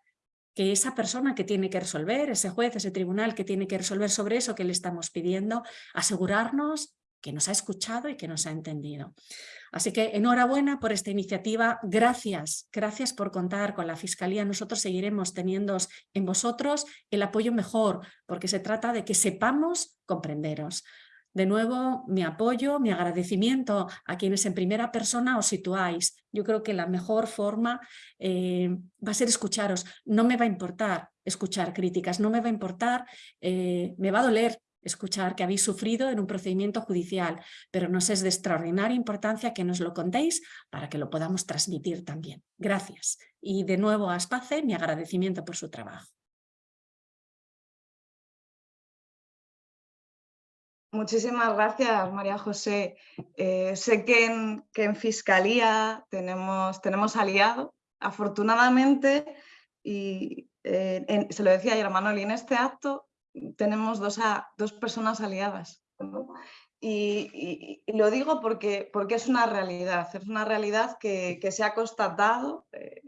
que esa persona que tiene que resolver, ese juez, ese tribunal que tiene que resolver sobre eso que le estamos pidiendo, asegurarnos que nos ha escuchado y que nos ha entendido. Así que enhorabuena por esta iniciativa, gracias, gracias por contar con la Fiscalía. Nosotros seguiremos teniendo en vosotros el apoyo mejor, porque se trata de que sepamos comprenderos. De nuevo, mi apoyo, mi agradecimiento a quienes en primera persona os situáis. Yo creo que la mejor forma eh, va a ser escucharos. No me va a importar escuchar críticas, no me va a importar, eh, me va a doler escuchar que habéis sufrido en un procedimiento judicial, pero nos es de extraordinaria importancia que nos lo contéis para que lo podamos transmitir también. Gracias. Y de nuevo a Aspace, mi agradecimiento por su trabajo. Muchísimas gracias, María José. Eh, sé que en, Fiscalía tenemos, aliado, afortunadamente, y eh, se lo decía ayer a Manoli, en este acto tenemos dos, personas aliadas. Y, lo digo porque, porque es una realidad, es una realidad que, se ha constatado eh,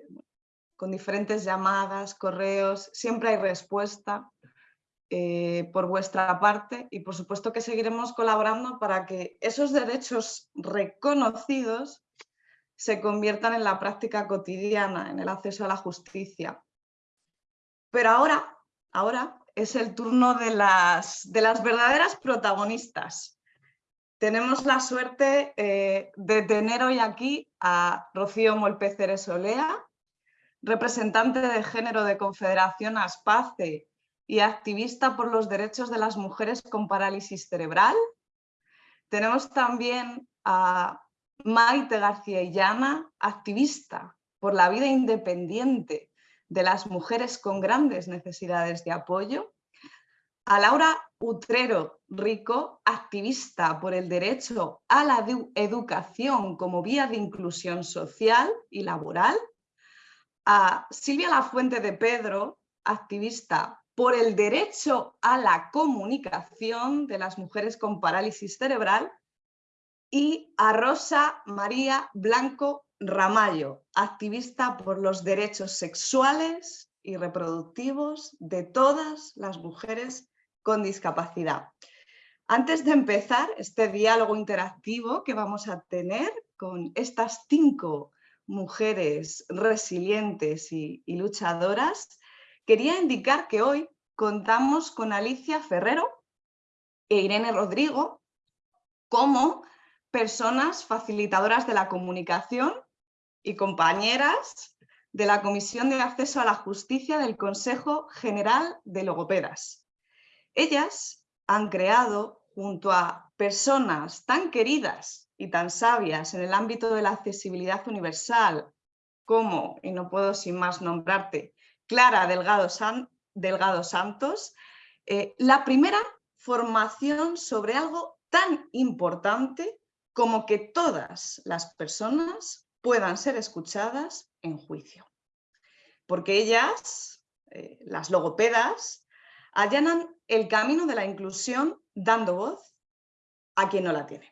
con diferentes llamadas, correos, siempre hay respuesta. Eh, por vuestra parte y por supuesto que seguiremos colaborando para que esos derechos reconocidos se conviertan en la práctica cotidiana, en el acceso a la justicia. Pero ahora, ahora es el turno de las, de las verdaderas protagonistas. Tenemos la suerte eh, de tener hoy aquí a Rocío Molpeceres Olea, representante de género de Confederación Aspace y activista por los derechos de las mujeres con parálisis cerebral. Tenemos también a Maite García Illana, activista por la vida independiente de las mujeres con grandes necesidades de apoyo. A Laura Utrero Rico, activista por el derecho a la educación como vía de inclusión social y laboral. A Silvia Lafuente de Pedro, activista por el derecho a la comunicación de las mujeres con parálisis cerebral y a Rosa María Blanco Ramallo, activista por los derechos sexuales y reproductivos de todas las mujeres con discapacidad. Antes de empezar este diálogo interactivo que vamos a tener con estas cinco mujeres resilientes y, y luchadoras, quería indicar que hoy contamos con Alicia Ferrero e Irene Rodrigo como personas facilitadoras de la comunicación y compañeras de la Comisión de Acceso a la Justicia del Consejo General de Logopedas. Ellas han creado, junto a personas tan queridas y tan sabias en el ámbito de la accesibilidad universal, como, y no puedo sin más nombrarte, Clara Delgado, Santos, eh, la primera formación sobre algo tan importante como que todas las personas puedan ser escuchadas en juicio. Porque ellas, eh, las logopedas, allanan el camino de la inclusión dando voz a quien no la tiene.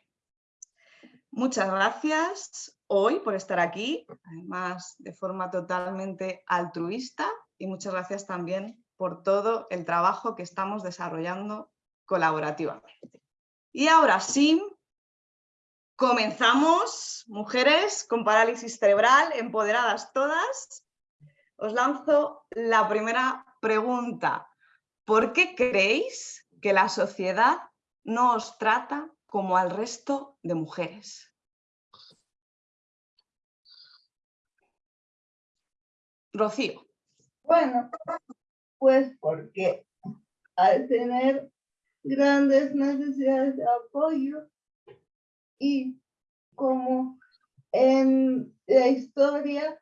Muchas gracias hoy por estar aquí, además de forma totalmente altruista y muchas gracias también por todo el trabajo que estamos desarrollando colaborativamente. Y ahora sí, comenzamos, mujeres con parálisis cerebral, empoderadas todas. Os lanzo la primera pregunta. ¿Por qué creéis que la sociedad no os trata como al resto de mujeres? Rocío. Bueno, pues porque al tener grandes necesidades de apoyo y como en la historia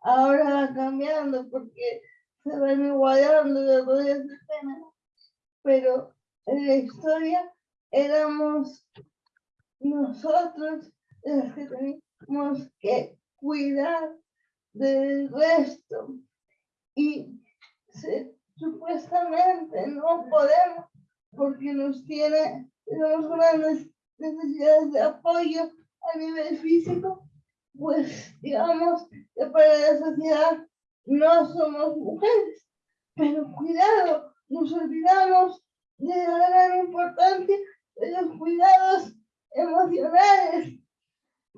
ahora va cambiando porque se van igualando roles de género, pero en la historia éramos nosotros los que teníamos que cuidar del resto. Y supuestamente no podemos porque nos tiene tenemos grandes necesidades de apoyo a nivel físico pues digamos que para la sociedad no somos mujeres. Pero cuidado nos olvidamos de la gran importancia de los cuidados emocionales.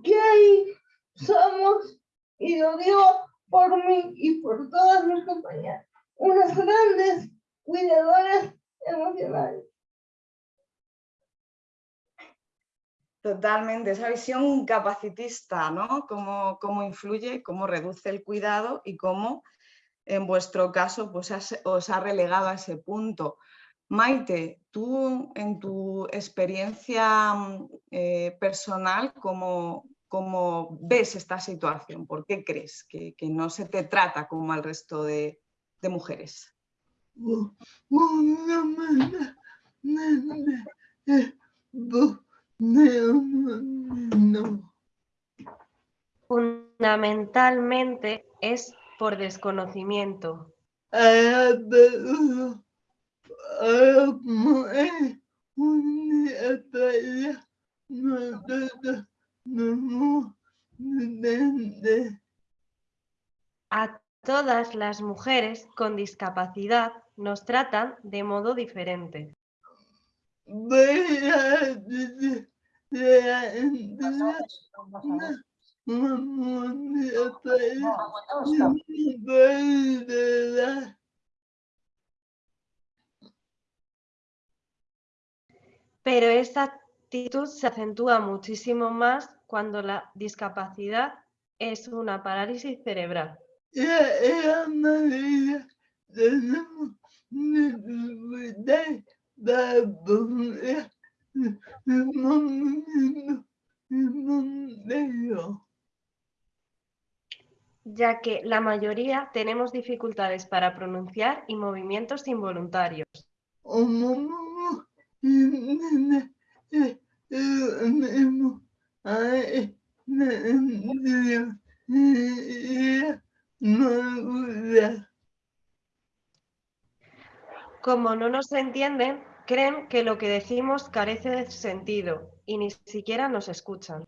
Que ahí somos y lo digo por mí y por todas mis compañeras, unas grandes cuidadoras emocionales. Totalmente, esa visión capacitista, ¿no? Cómo, cómo influye, cómo reduce el cuidado y cómo en vuestro caso pues os ha relegado a ese punto. Maite, tú en tu experiencia mm, eh, personal, ¿cómo, ¿cómo, ves esta situación? ¿Por qué crees que, no se te trata como al resto de, mujeres? Fundamentalmente es por desconocimiento. A todas las mujeres con discapacidad nos tratan de modo diferente. Pero esta se acentúa muchísimo más cuando la discapacidad es una parálisis cerebral. ya que la mayoría tenemos dificultades para pronunciar y movimientos involuntarios. Como no nos entienden, creen que lo que decimos carece de sentido y ni siquiera nos escuchan.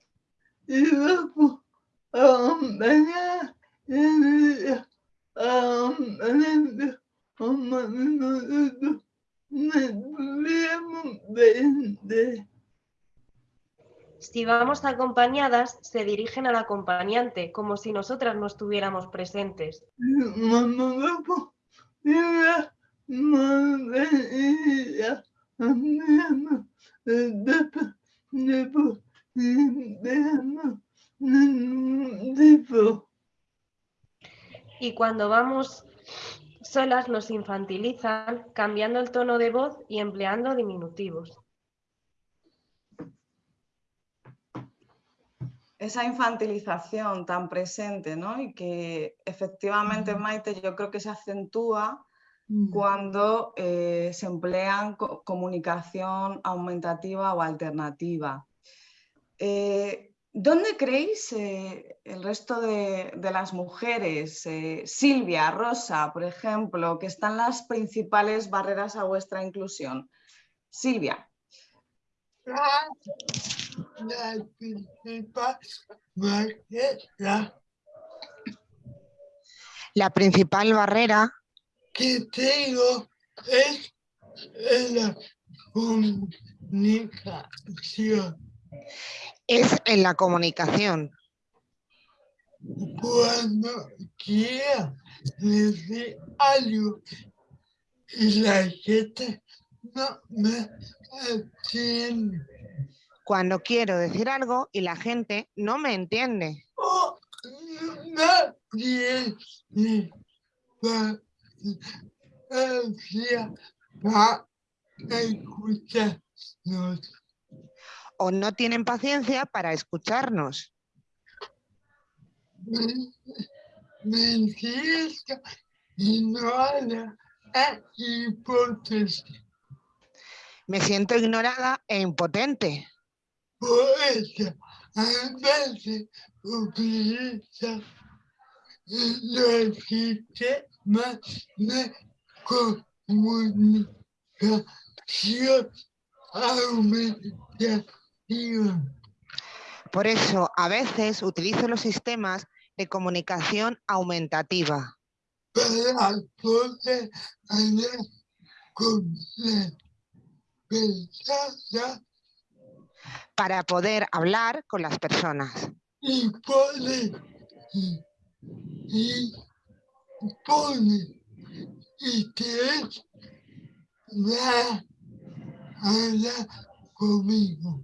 Si vamos acompañadas, se dirigen al acompañante, como si nosotras no estuviéramos presentes. Y cuando vamos solas nos infantilizan cambiando el tono de voz y empleando diminutivos. Esa infantilización tan presente, ¿no? Y que efectivamente, Maite, yo creo que se acentúa cuando eh, se emplean comunicación aumentativa o alternativa. Eh, ¿Dónde creéis eh, el resto de, las mujeres, Silvia, Rosa, por ejemplo, que están las principales barreras a vuestra inclusión? Silvia. La, principal barrera. La principal barrera que tengo es la comunicación es en la comunicación. Cuando quiero decir algo y la gente. Cuando quiero decir algo y la gente no me entiende. O no tienen paciencia para escucharnos. Me, Me siento ignorada e impotente. Por eso, a veces los sistemas de comunicación aumentativa a utilizo los sistemas de comunicación aumentativa. Para poder hablar con las personas. Y poder, y, que va a hablar conmigo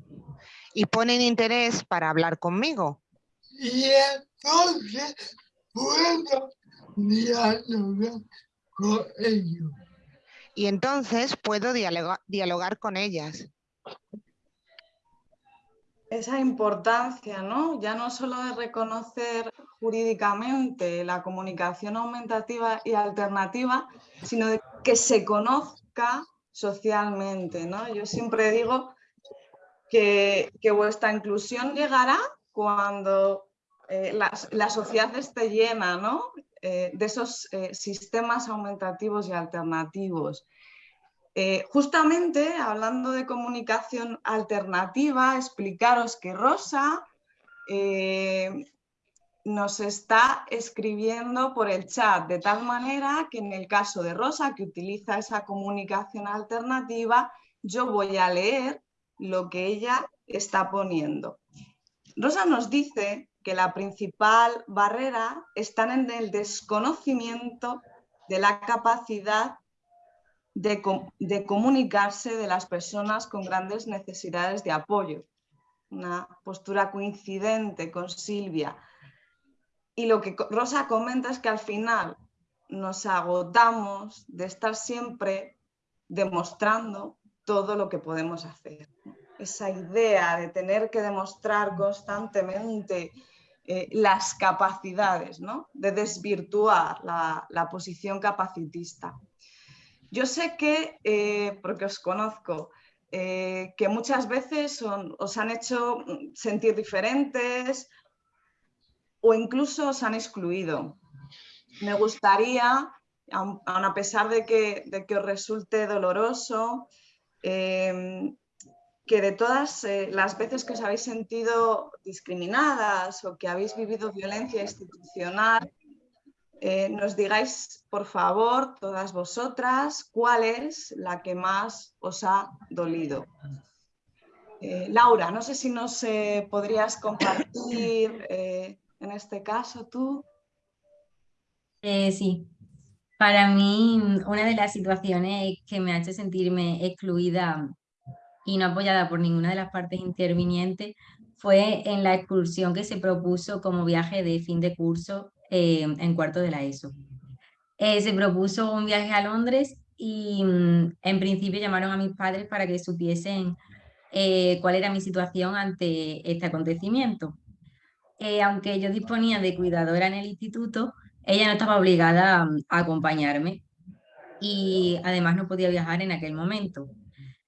y ponen interés para hablar conmigo. Y entonces puedo dialogar con ellos. Y entonces puedo dialoga- dialogar con ellas. esa importancia, ¿no? Ya no solo de reconocer jurídicamente la comunicación aumentativa y alternativa, sino de que se conozca socialmente, ¿no? Yo siempre digo que, que vuestra inclusión llegará cuando eh, la sociedad esté llena, ¿no? Eh, de esos eh, sistemas aumentativos y alternativos. Eh, justamente hablando de comunicación alternativa, explicaros que Rosa nos está escribiendo por el chat, de tal manera que en el caso de Rosa, que utiliza esa comunicación alternativa, yo voy a leer lo que ella está poniendo. Rosa nos dice que la principal barrera está en el desconocimiento de la capacidad de, de comunicarse de las personas con grandes necesidades de apoyo. Una postura coincidente con Silvia. Y lo que Rosa comenta es que al final nos agotamos de estar siempre demostrando todo lo que podemos hacer. Esa idea de tener que demostrar constantemente eh, las capacidades, ¿no? de desvirtuar la- la posición capacitista. Yo sé que, eh, porque os conozco, eh, que muchas veces os han hecho sentir diferentes o incluso os han excluido. Me gustaría, aun, a pesar de que, de que os resulte doloroso, que de todas eh, las veces que os habéis sentido discriminadas o que habéis vivido violencia institucional, eh, nos digáis, por favor, todas vosotras, cuál es la que más os ha dolido. Eh, Laura, no sé si nos podrías compartir en este caso tú. Sí, para mí una de las situaciones que me ha hecho sentirme excluida y no apoyada por ninguna de las partes intervinientes fue en la excursión que se propuso como viaje de fin de curso eh, en cuarto de la ESO. Eh, se propuso un viaje a Londres y mm, en principio llamaron a mis padres para que supiesen eh, cuál era mi situación ante este acontecimiento. Aunque yo disponía de cuidadora en el instituto, ella no estaba obligada mm, a acompañarme y además no podía viajar en aquel momento.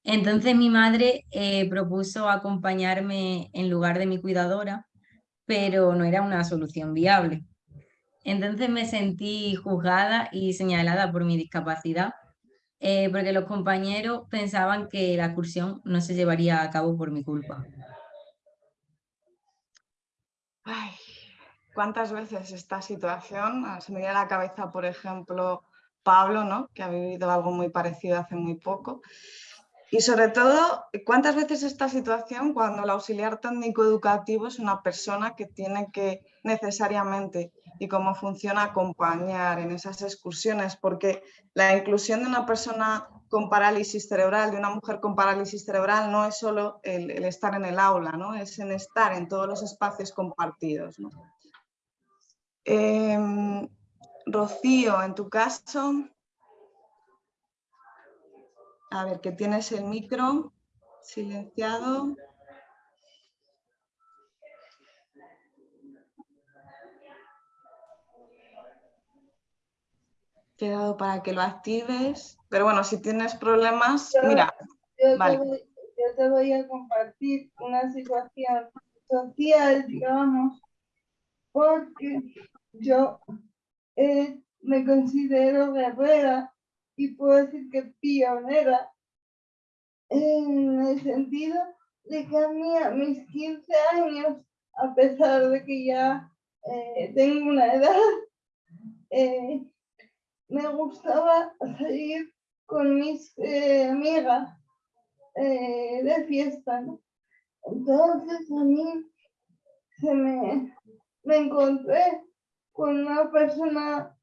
Entonces mi madre eh, propuso acompañarme en lugar de mi cuidadora, pero no era una solución viable. Entonces me sentí juzgada y señalada por mi discapacidad, eh, porque los compañeros pensaban que la excursión no se llevaría a cabo por mi culpa. Ay, ¿Cuántas veces esta situación? Ah, Se me viene a la cabeza, por ejemplo, Pablo, ¿no? que ha vivido algo muy parecido hace muy poco. Y sobre todo, ¿cuántas veces esta situación cuando el auxiliar técnico educativo es una persona que tiene que necesariamente y cómo funciona acompañar en esas excursiones? Porque la inclusión de una persona con parálisis cerebral, de una mujer con parálisis cerebral, no es solo el, estar en el aula, ¿no? es en estar en todos los espacios compartidos. Em, Rocío, en tu caso, a ver, que tienes el micro silenciado. Te he dado para que lo actives, pero bueno, si tienes problemas, Yo- mira, Yo, Vale. te voy, yo te voy a compartir una situación social, digamos, porque yo eh, me considero guerrera y puedo decir que pionera en el sentido de que a mí a mis 15 años, a pesar de que ya eh, tengo una edad, eh, me gustaba salir con mis eh, amigas de fiesta. Entonces a mí se me, me encontré con una persona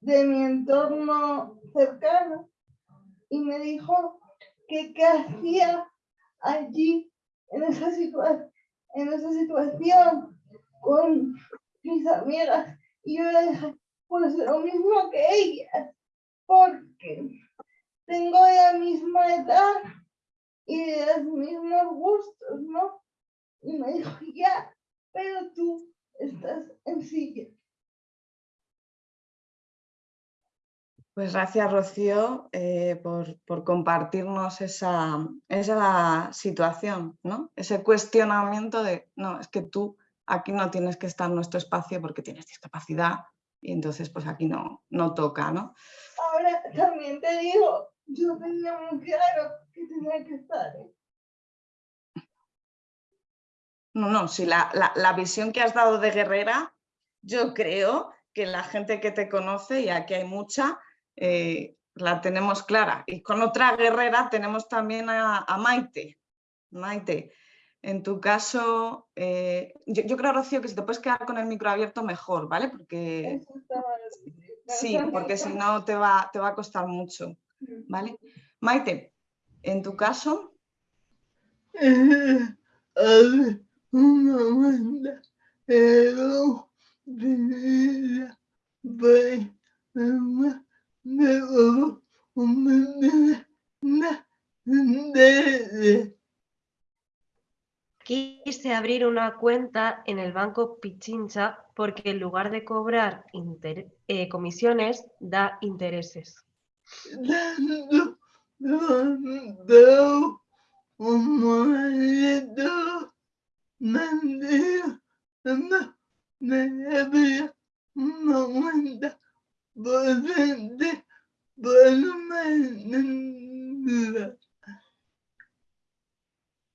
de mi entorno cercano y me dijo que qué hacía allí en esa, situa- en esa situación con mis amigas Y yo le dije, pues lo mismo que ellas, porque tengo la misma edad y los mismos gustos, ¿no? Y me dijo, ya, pero tú estás en silla. Pues gracias, Rocío, eh, por, por, compartirnos esa, esa situación, ¿no? Ese cuestionamiento de, no, es que tú aquí no tienes que estar en nuestro espacio porque tienes discapacidad y entonces pues aquí no, no toca, ¿no? Ahora también te digo, yo tenía muy claro que tenía que estar. ¿eh? No, no, si la, la, la visión que has dado de guerrera, yo creo que la gente que te conoce, y aquí hay mucha, eh, la tenemos clara. Y con otra guerrera tenemos también a, a Maite. Maite, en tu caso, eh, yo, yo, creo, Rocío, que si te puedes quedar con el micro abierto, mejor, ¿vale? Porque sí, porque si no te va, te va a costar mucho, ¿vale? Maite, en tu caso... Quise abrir una cuenta en el banco Pichincha porque en lugar de cobrar eh, comisiones, da intereses.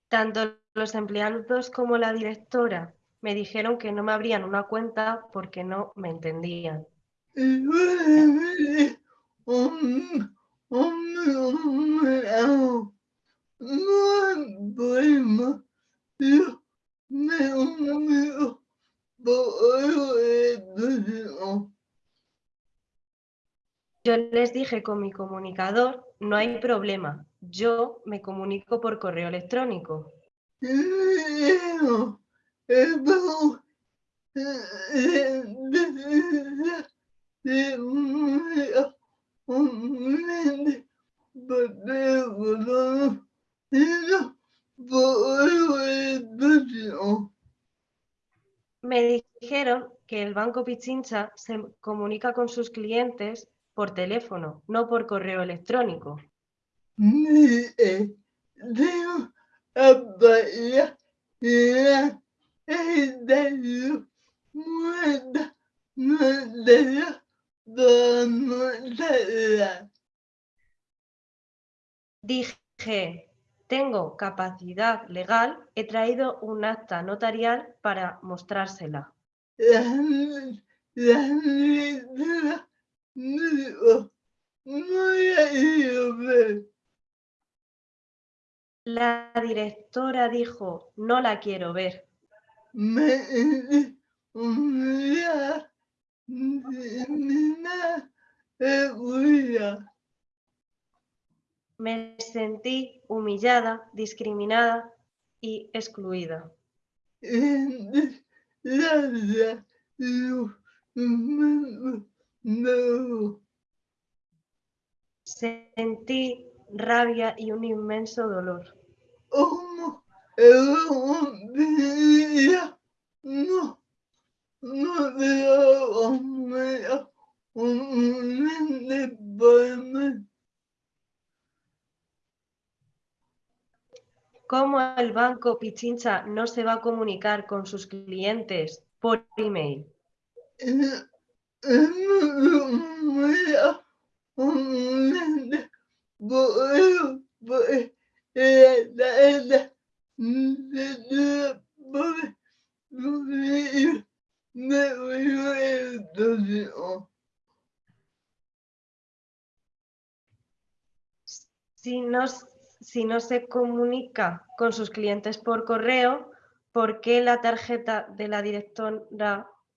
Tanto los empleados como la directora me dijeron que no me abrían una cuenta porque no me entendían. Yo les dije con mi comunicador, no hay problema, yo me comunico por correo electrónico. Me dijeron que el Banco Pichincha se comunica con sus clientes por teléfono, no por correo electrónico. Dije, tengo capacidad legal, he traído un acta notarial para mostrársela. La directora dijo, no la quiero ver. Me sentí humillada, discriminada y excluida. Sentí rabia y un inmenso dolor. ¿Cómo el banco Pichincha no se va a comunicar con sus clientes por email? Si no, si no se comunica con sus clientes por correo, ¿por qué la tarjeta de la directora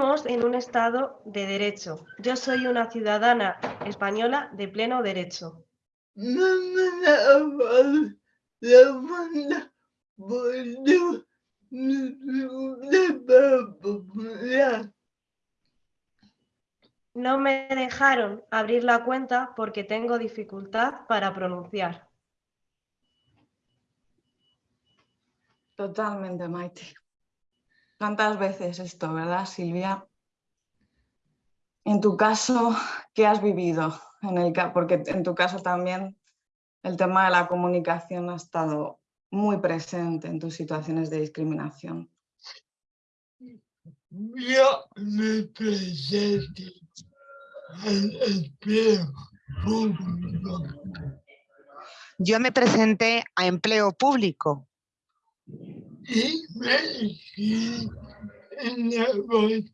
en un Estado de derecho. Yo soy una ciudadana española de pleno derecho. No me dejaron abrir la cuenta porque tengo dificultad para pronunciar. Totalmente, Maite. ¿Cuántas veces esto, verdad, Silvia? En tu caso, ¿qué has vivido? En el, porque en tu caso también el tema de la comunicación ha estado muy presente en tus situaciones de discriminación. Yo me presenté yo me presenté a empleo público. Y me en la bolsa.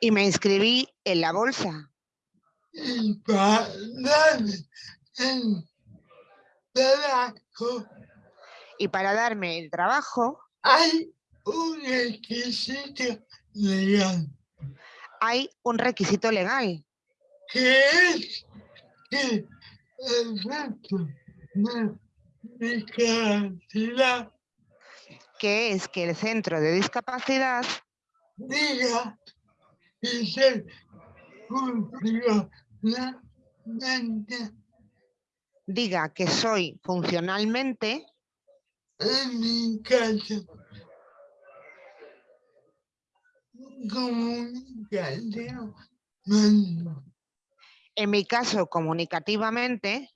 Y me inscribí en la bolsa. Y para darme el trabajo. Y para darme el trabajo. Hay un requisito legal hay un requisito legal. ¿Qué es? Que el centro de discapacidad. Que es que el centro de discapacidad diga y diga que soy funcionalmente en mi caso en mi caso, comunicativamente,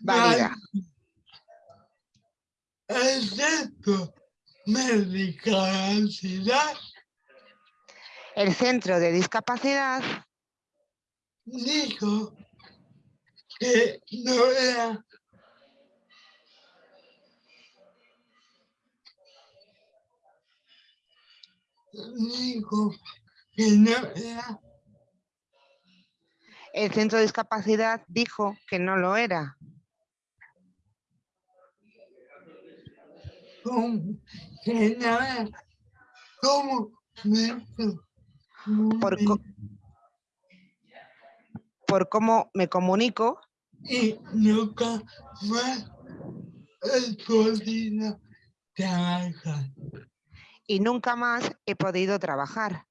válida. El centro de discapacidad dijo que no era que no era. El centro de discapacidad dijo que no lo era. Por, por cómo me comunico. Y nunca más he podido trabajar y nunca más he podido trabajar.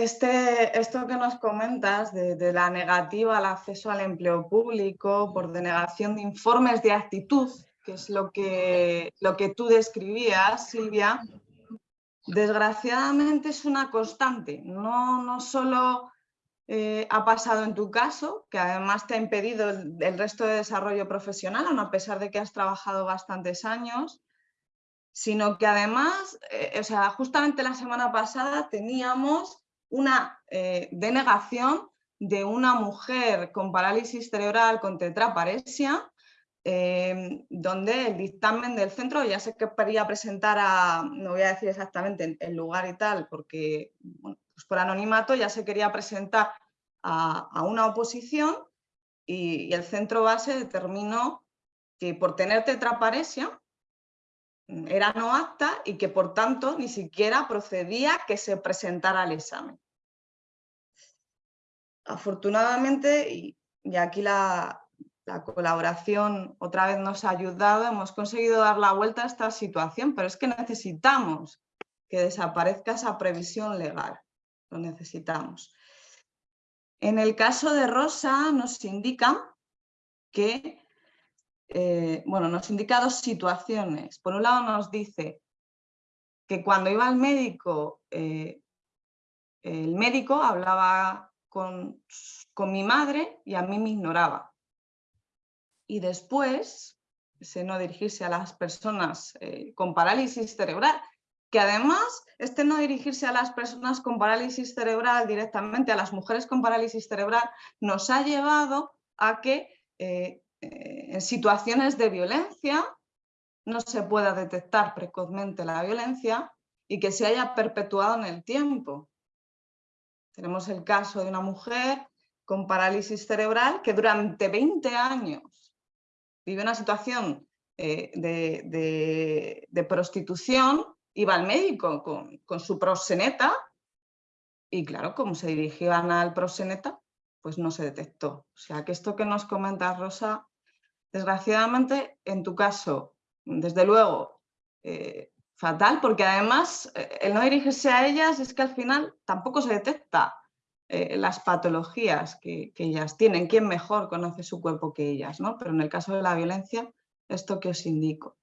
Este, esto que nos comentas de, la negativa al acceso al empleo público por denegación de informes de actitud, que es lo que, lo que tú describías, Silvia, desgraciadamente es una constante. No, no solo eh, ha pasado en tu caso, que además te ha impedido el, resto de desarrollo profesional, a pesar de que has trabajado bastantes años, sino que además, eh, o sea, justamente la semana pasada teníamos una eh, denegación de una mujer con parálisis cerebral con tetraparesia, donde el dictamen del centro, ya sé que quería presentar a, no voy a decir exactamente el lugar y tal, porque pues por anonimato ya se quería presentar a, una oposición y, el centro base determinó que por tener tetraparesia era no apta y que por tanto ni siquiera procedía que se presentara al examen. Afortunadamente, y, aquí la, la colaboración otra vez nos ha ayudado, hemos conseguido dar la vuelta a esta situación, pero es que necesitamos que desaparezca esa previsión legal lo necesitamos. En el caso de Rosa nos indica que, eh, bueno, nos indica dos situaciones. Por un lado nos dice que cuando iba al médico, eh, el médico hablaba con, con, mi madre y a mí me ignoraba. Y después, ese no dirigirse a las personas eh, con parálisis cerebral, que además este no dirigirse a las personas con parálisis cerebral directamente, a las mujeres con parálisis cerebral, nos ha llevado a que en situaciones de violencia no se pueda detectar precozmente la violencia y que se haya perpetuado en el tiempo. Tenemos el caso de una mujer con parálisis cerebral que durante 20 años vive una situación eh, de, prostitución, iba al médico con, su proxeneta y claro, como se dirigían al proxeneta, pues no se detectó. O sea que esto que nos comenta Rosa, desgraciadamente en tu caso, desde luego, eh, fatal, porque además eh, el no dirigirse a ellas es que al final tampoco se detecta eh, las patologías que, que, ellas tienen. ¿Quién mejor conoce su cuerpo que ellas? ¿no? Pero en el caso de la violencia, esto que os indico.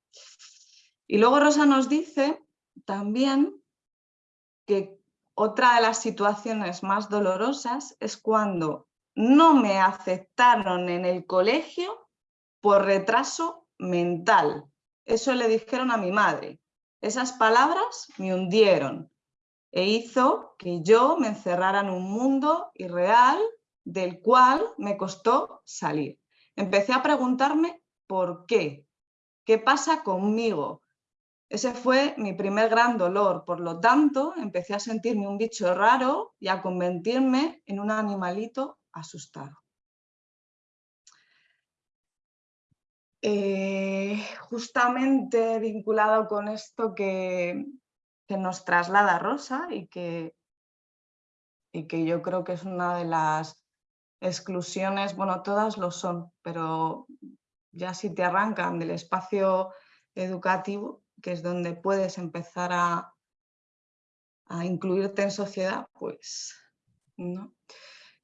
Y luego Rosa nos dice también que otra de las situaciones más dolorosas es cuando no me aceptaron en el colegio por retraso mental. Eso le dijeron a mi madre. Esas palabras me hundieron e hizo que yo me encerrara en un mundo irreal del cual me costó salir. Empecé a preguntarme por qué, qué pasa conmigo, ese fue mi primer gran dolor, por lo tanto empecé a sentirme un bicho raro y a convertirme en un animalito asustado. Eh, justamente vinculado con esto que, que, nos traslada Rosa y que, y que yo creo que es una de las exclusiones, bueno, todas lo son, pero ya si te arrancan del espacio educativo, que es donde puedes empezar a, incluirte en sociedad, pues no.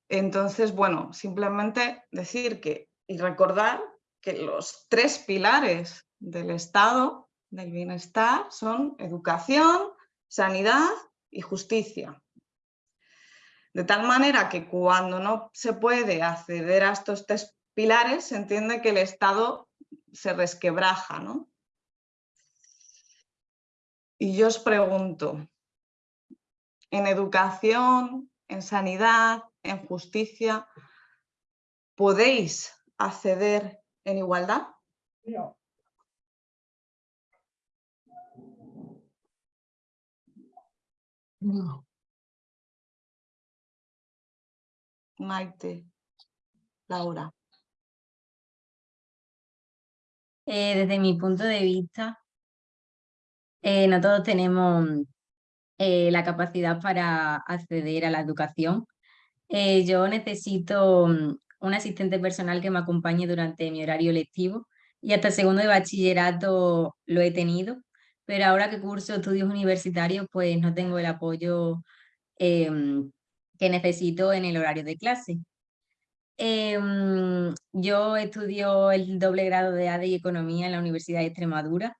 Entonces, bueno, simplemente decir que y recordar que los tres pilares del estado del bienestar son educación, sanidad y justicia. De tal manera que cuando no se puede acceder a estos tres pilares, se entiende que el Estado se resquebraja, ¿no? Y yo os pregunto, ¿en educación, en sanidad, en justicia, podéis acceder en igualdad? No. No. Maite, Laura. Eh, desde mi punto de vista, eh, no todos tenemos eh, la capacidad para acceder a la educación. Eh, yo necesito un asistente personal que me acompañe durante mi horario lectivo y hasta segundo de bachillerato lo he tenido, pero ahora que curso estudios universitarios pues no tengo el apoyo em, que necesito en el horario de clase. Em, yo estudio el doble grado de ADE y Economía en la Universidad de Extremadura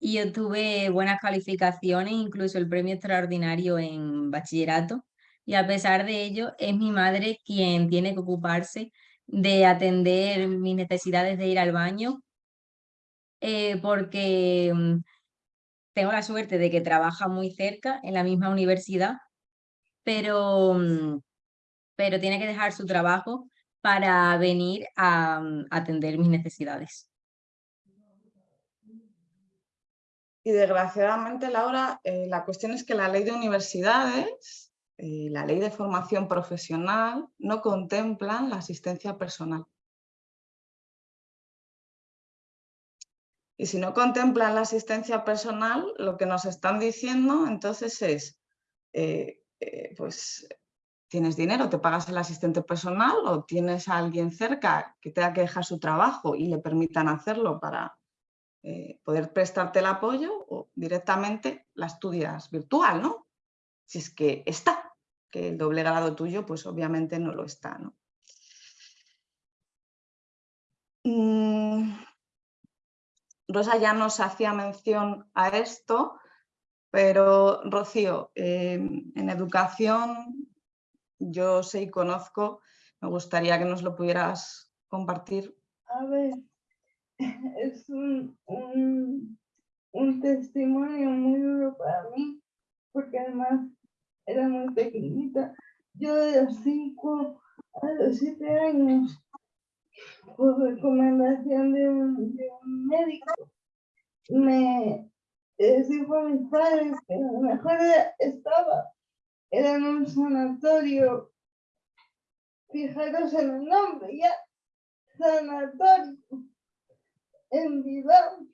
y obtuve buenas calificaciones, incluso el premio extraordinario en bachillerato. Y a pesar de ello, es mi madre quien tiene que ocuparse de atender mis necesidades de ir al baño, eh, porque mm, tengo la suerte de que trabaja muy cerca en la misma universidad, pero, mm, pero tiene que dejar su trabajo para venir a mm, atender mis necesidades. Y desgraciadamente, Laura, eh, la cuestión es que la ley de universidades, y la ley de formación profesional, no contemplan la asistencia personal. Y si no contemplan la asistencia personal, lo que nos están diciendo entonces es, eh, eh, pues tienes dinero, te pagas el asistente personal o tienes a alguien cerca que tenga que dejar su trabajo y le permitan hacerlo para, eh, poder prestarte el apoyo o directamente la estudias virtual, ¿no? Si es que está, que el doble grado tuyo pues obviamente no lo está, ¿no? Mm, Rosa ya nos hacía mención a esto, pero Rocío, em, en educación yo sé y conozco, me gustaría que nos lo pudieras compartir. A ver, es un, un, testimonio muy duro para mí, porque además era muy pequeñita. Yo de los 5 a los 7 años, por recomendación de un, médico, me dijo a mis padres que lo mejor estaba era en un sanatorio. Fijaros en el nombre, ya. Sanatorio. En Bilbao.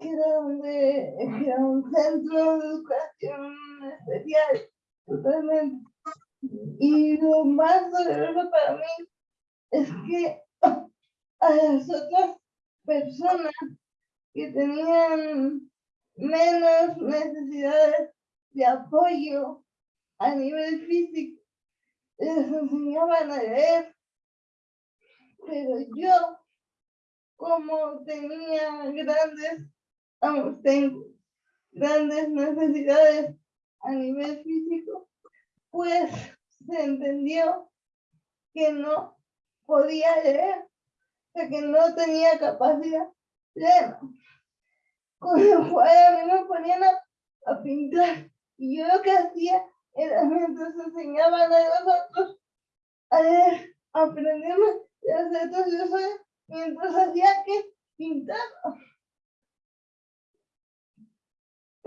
Donde, que era un centro de educación especial. Totalmente. Y lo más doloroso para mí es que a las otras personas que tenían menos necesidades de apoyo a nivel físico, les enseñaban a leer. Pero yo, como tenía grandes, vamos, tengo grandes necesidades a nivel físico, pues se entendió que no podía leer, o sea, que no tenía capacidad plena. Con lo cual a mí me ponían a, pintar y yo lo que hacía era mientras enseñaban a los otros a aprenderme de hacer todo eso, mientras hacía que pintaba.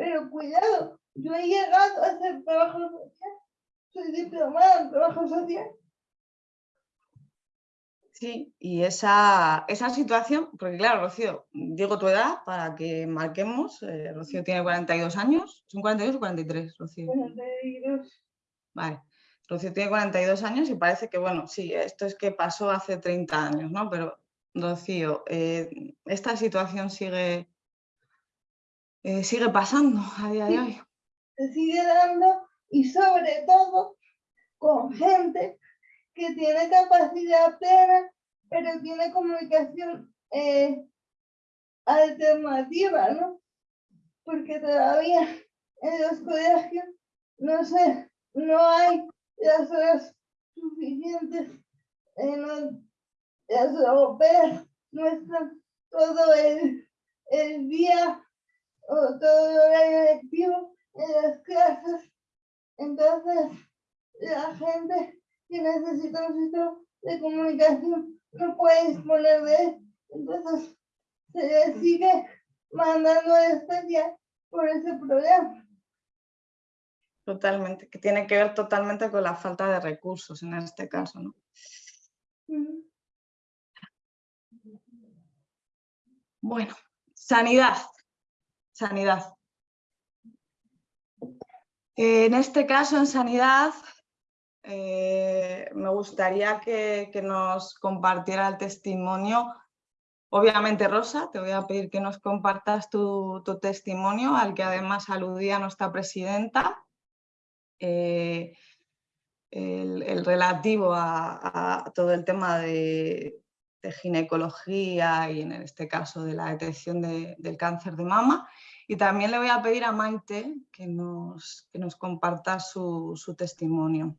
Pero cuidado, yo he llegado a hacer trabajo social, soy diplomada en trabajo social. Sí, y esa, esa situación, porque claro, Rocío, digo tu edad para que marquemos, eh, Rocío tiene 42 años, ¿son 42 o 43, Rocío? 42. Vale, Rocío tiene 42 años y parece que, bueno, sí, esto es que pasó hace 30 años, ¿no? Pero, Rocío, eh, esta situación sigue, eh, sigue pasando a día de hoy. Se sigue dando y sobre todo con gente que tiene capacidad plena, pero tiene comunicación eh, alternativa, ¿no? Porque todavía en los colegios, no sé, no hay las horas suficientes, eh, no, las europeas no están todo el, el día o todo el horario lectivo en las clases. Entonces, la gente que necesita un sistema de comunicación no puede disponer de él. Entonces, se le sigue mandando a especial por ese problema. Totalmente, que tiene que ver totalmente con la falta de recursos en este caso, ¿no? Bueno, sanidad. Sanidad. En este caso, en sanidad, eh, me gustaría que, nos compartiera el testimonio. Obviamente, Rosa, te voy a pedir que nos compartas tu, testimonio, al que además aludía nuestra presidenta. eh, el, el relativo a, todo el tema de, ginecología y en este caso de la detección de- del cáncer de mama. Y también le voy a pedir a Maite que nos, que nos comparta su, su testimonio.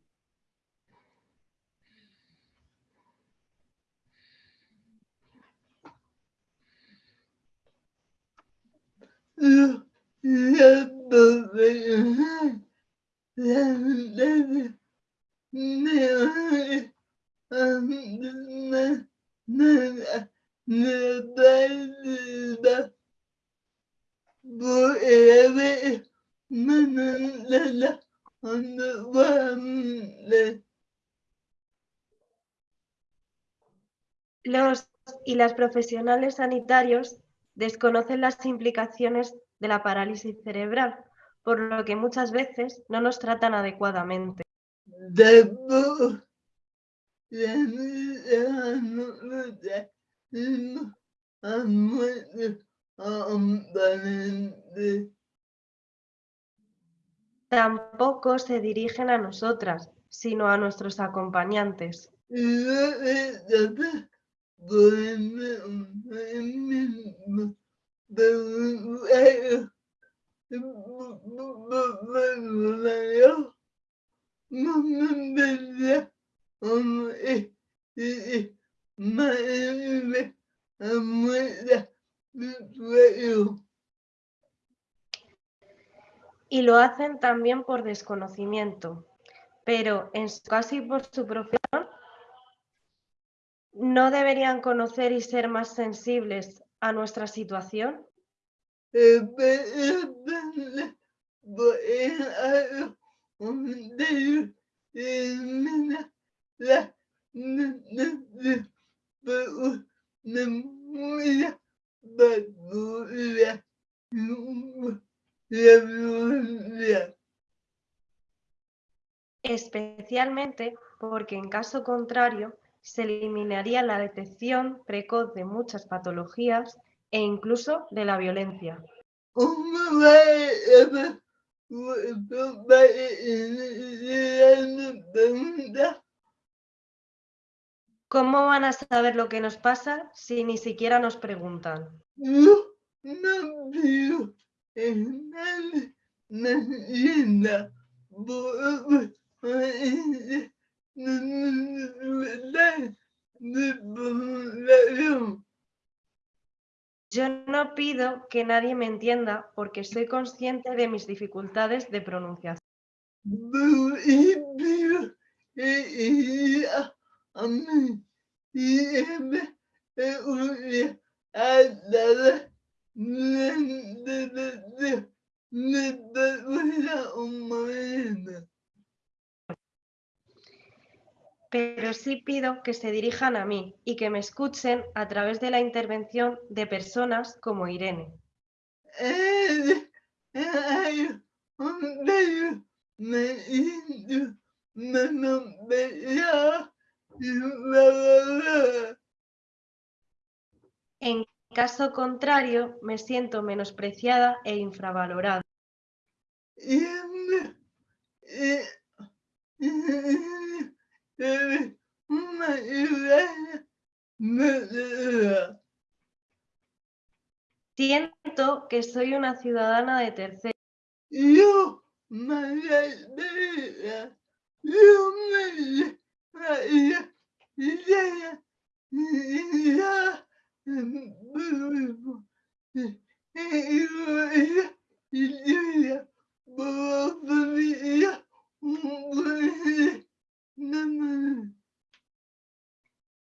Los y las profesionales sanitarios desconocen las implicaciones de la parálisis cerebral, por lo que muchas veces no nos tratan adecuadamente. Tampoco se dirigen a nosotras, sino a nuestros acompañantes. Y lo hacen también por desconocimiento, pero en su caso y por su profesión, ¿no deberían conocer y ser más sensibles a nuestra situación? especialmente porque en caso contrario se eliminaría la detección precoz de muchas patologías e incluso de la violencia. ¿Cómo van a saber lo que nos pasa si ni siquiera nos preguntan? No por- de población. Yo no pido que nadie me entienda porque soy consciente de mis dificultades de pronunciación. Y y una humana. Pero sí pido que se dirijan a mí y que me escuchen a través de la intervención de personas como Irene. En caso contrario, me siento menospreciada e infravalorada. Siento que soy una ciudadana de tercera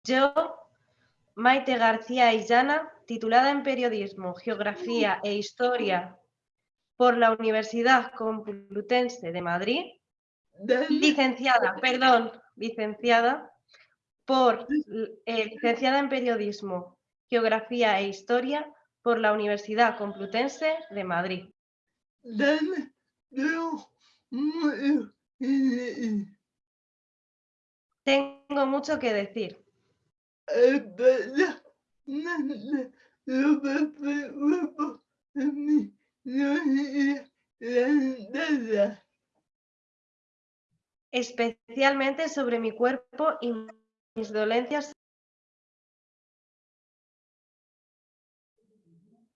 Yo, Maite García Illana, titulada en Periodismo, Geografía e Historia por la Universidad Complutense de Madrid, licenciada, perdón, licenciada por eh, licenciada en Periodismo, Geografía e Historia por la Universidad Complutense de Madrid. Yo, Tengo mucho que decir. Especialmente sobre mi cuerpo y mis dolencias.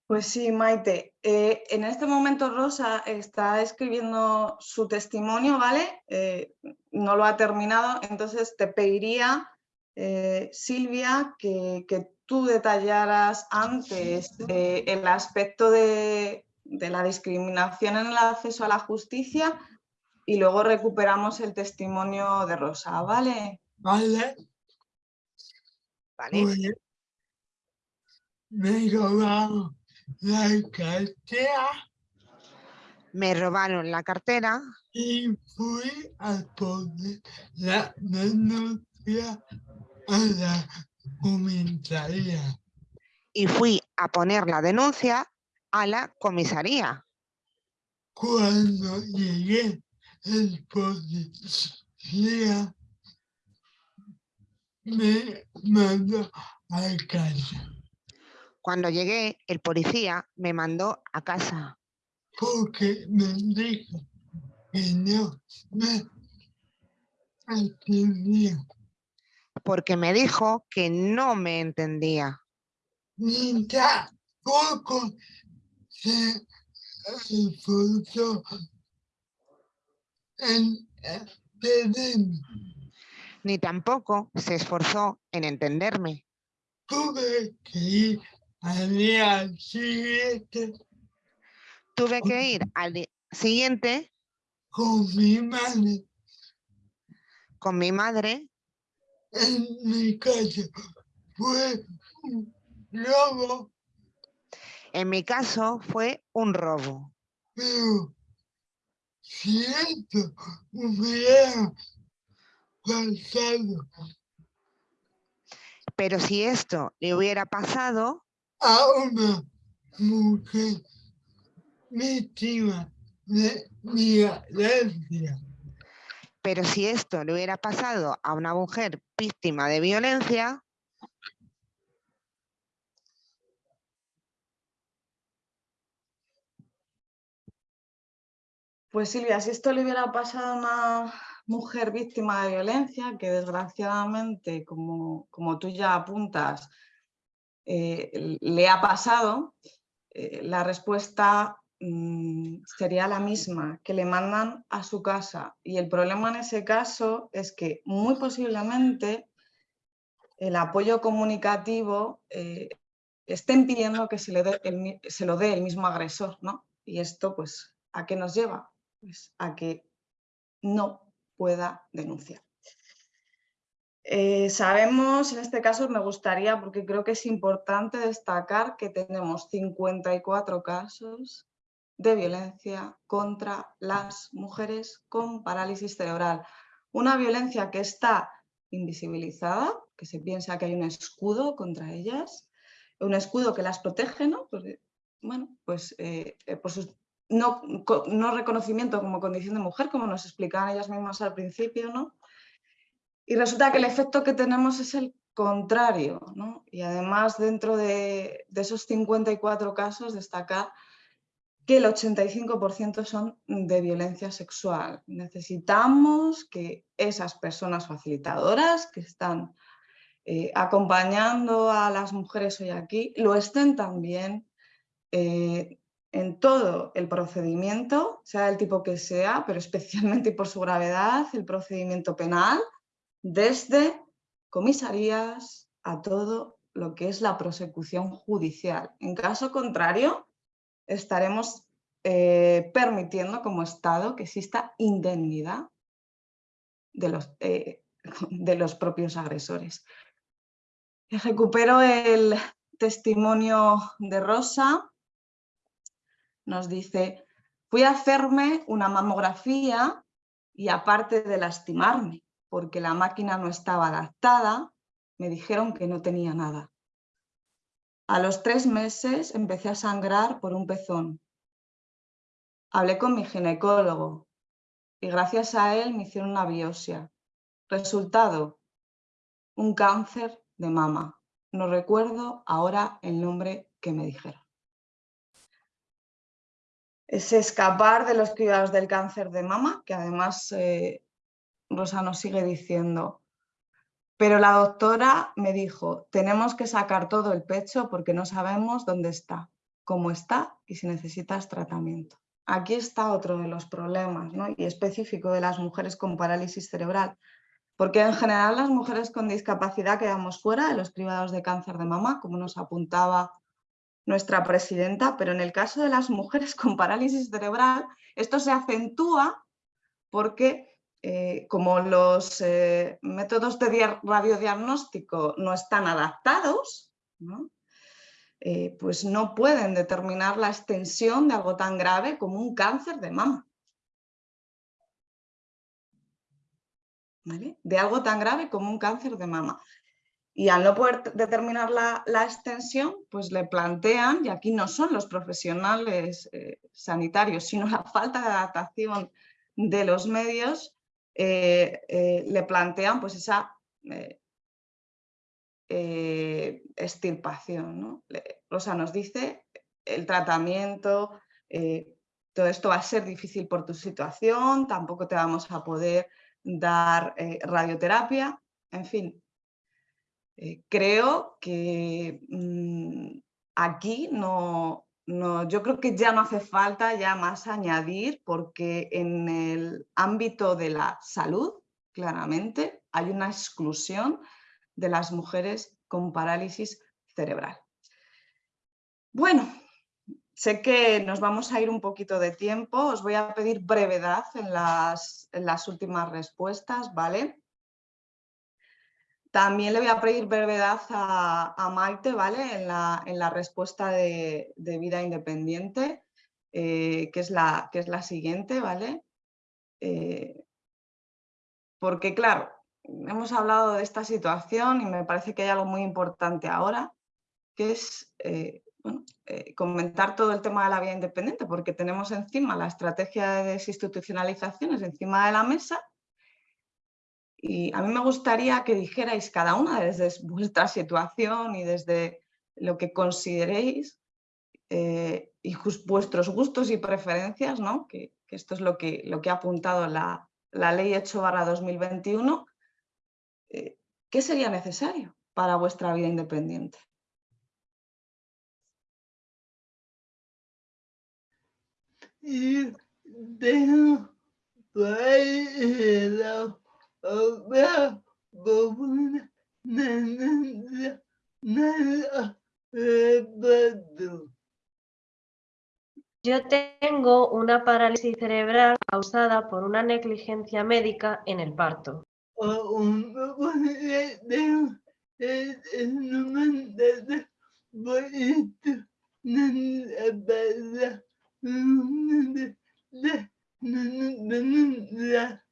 Pues sí, Maite. Eh, en este momento Rosa está escribiendo su testimonio, ¿vale? Eh, no lo ha terminado, entonces te pediría, eh, Silvia, que, que tú detallaras antes eh, el aspecto de, de la discriminación en el acceso a la justicia y luego recuperamos el testimonio de Rosa, ¿vale? Vale, ¿Vale? pues me he robado la cartera Me robaron la cartera y fui a poner la denuncia a la comisaría. y fui a poner la denuncia a la comisaría. Cuando llegué, el policía me mandó a casa Cuando llegué, el policía me mandó a casa. Porque me dijo que no me atendía porque me dijo que no me entendía. ni tampoco se esforzó Ni tampoco se esforzó en entenderme. Tuve que ir al día siguiente Tuve que ir al di- siguiente con mi madre con mi madre. en mi casa. Fue un robo, En mi caso fue un robo, pero si esto hubiera pasado Pero si esto le hubiera pasado a una mujer víctima de violencia, Pero si esto le hubiera pasado a una mujer víctima de violencia, Pues Silvia, si esto le hubiera pasado a una mujer víctima de violencia, que desgraciadamente, como, como tú ya apuntas, eh, le ha pasado, eh, la respuesta mm, sería la misma, que le mandan a su casa. Y el problema en ese caso es que muy posiblemente el apoyo comunicativo eh, estén pidiendo que se, le dé el, se lo dé el mismo agresor, ¿no? Y esto, pues, ¿a qué nos lleva? Pues a que no pueda denunciar. Eh, sabemos, en este caso me gustaría, porque creo que es importante destacar que tenemos 54 casos de violencia contra las mujeres con parálisis cerebral. Una violencia que está invisibilizada, que se piensa que hay un escudo contra ellas, un escudo que las protege, ¿no? bueno, pues eh, eh, por sus no, no, reconocimiento como condición de mujer, como nos explicaban ellas mismas al principio, ¿no? Y resulta que el efecto que tenemos es el contrario, ¿no? Y además dentro de, de esos 54 casos destacar que el 85% son de violencia sexual. Necesitamos que esas personas facilitadoras que están eh, acompañando a las mujeres hoy aquí lo estén también eh, en todo el procedimiento, sea del tipo que sea, pero especialmente por su gravedad, el procedimiento penal, desde comisarías a todo lo que es la prosecución judicial. En caso contrario, estaremos eh, permitiendo como Estado que exista indemnidad de los, eh, de los propios agresores. Recupero el testimonio de Rosa, nos dice, fui a hacerme una mamografía y aparte de lastimarme, porque la máquina no estaba adaptada, me dijeron que no tenía nada. A los tres meses empecé a sangrar por un pezón. Hablé con mi ginecólogo y gracias a él me hicieron una biopsia. Resultado, un cáncer de mama. No recuerdo ahora el nombre que me dijeron es escapar de los cuidados del cáncer de mama, que además eh, Rosa nos sigue diciendo, pero la doctora me dijo, tenemos que sacar todo el pecho porque no sabemos dónde está, cómo está y si necesitas tratamiento. Aquí está otro de los problemas ¿no? y específico de las mujeres con parálisis cerebral, porque en general las mujeres con discapacidad quedamos fuera de los cribados de cáncer de mama, como nos apuntaba nuestra presidenta, pero en el caso de las mujeres con parálisis cerebral, esto se acentúa porque eh, como los eh, métodos de radiodiagnóstico no están adaptados, eh, pues no pueden determinar la extensión de algo tan grave como un cáncer de mama. De algo tan grave como un cáncer de mama. Y al no poder determinar la, extensión, pues le plantean, y aquí no son los profesionales eh, sanitarios, sino la falta de adaptación de los medios, eh, eh, le plantean pues esa extirpación. ¿no? Rosa nos dice, el tratamiento, todo esto va a ser difícil por tu situación, tampoco te vamos a poder dar radioterapia, en fin, eh, creo que mm, aquí no, no, yo creo que ya no hace falta ya más añadir porque en el ámbito de la salud, claramente, hay una exclusión de las mujeres con parálisis cerebral. Bueno, sé que nos vamos a ir un poquito de tiempo, os voy a pedir brevedad en las, en las últimas respuestas, ¿vale? También le voy a pedir brevedad a, Maite ¿vale? en, la, respuesta de, vida independiente, eh, que, es la, que es la siguiente. ¿vale? Eh, porque claro, hemos hablado de esta situación y me parece que hay algo muy importante ahora, que es eh, eh, comentar todo el tema de la vida independiente, porque tenemos encima la estrategia de desinstitucionalizaciones encima de la mesa y a mí me gustaría que dijerais cada una desde vuestra situación y desde lo que consideréis eh, y vuestros gustos y preferencias, ¿no? que, esto es lo que, lo que ha apuntado la, la Ley 8 2021, eh, ¿qué sería necesario para vuestra vida independiente? Y tengo yo tengo una parálisis cerebral causada por una negligencia médica en el parto.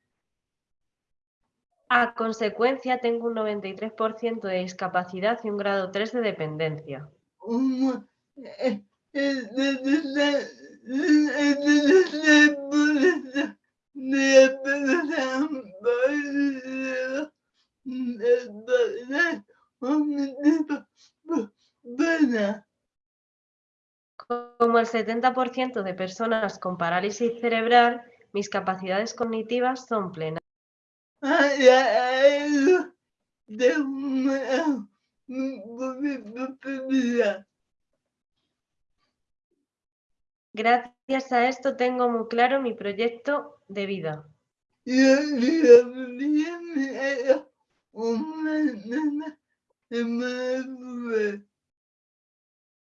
A consecuencia, tengo un 93% de discapacidad y un grado 3 de dependencia. Como el 70% de personas con parálisis cerebral, mis capacidades cognitivas son plenas. Gracias a esto tengo muy claro mi proyecto de vida.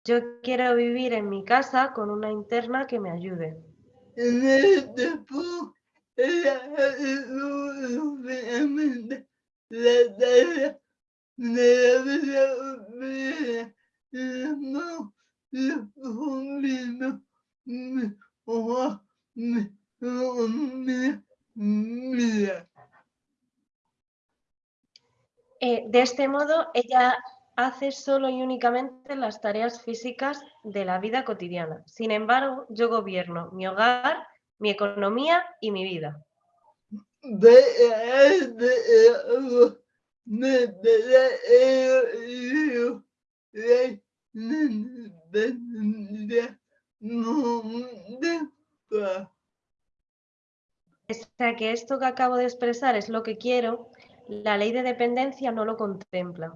Yo quiero vivir en mi casa con una interna que me ayude. Eh, de este modo, ella hace solo y únicamente las tareas físicas de la vida cotidiana. Sin embargo, yo gobierno mi hogar, mi economía y mi vida. Pese que esto que acabo de expresar es lo que quiero, la ley de dependencia no lo contempla.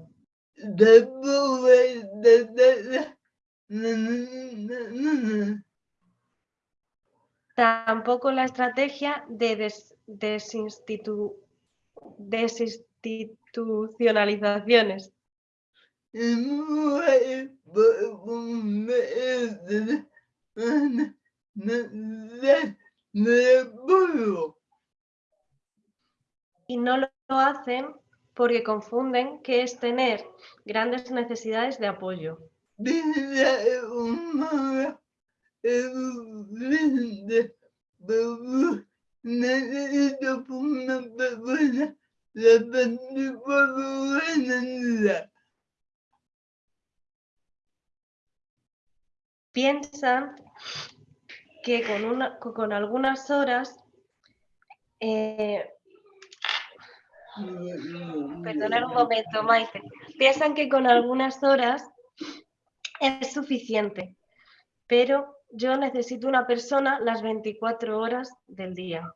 Tampoco la estrategia de desinstitucionalizaciones. Y no lo hacen porque confunden que es tener grandes necesidades de apoyo. Piensan que con, una, con algunas horas eh, Perdonar un momento, Maite. Piensan que con algunas horas es suficiente, pero yo necesito una persona las 24 horas del día.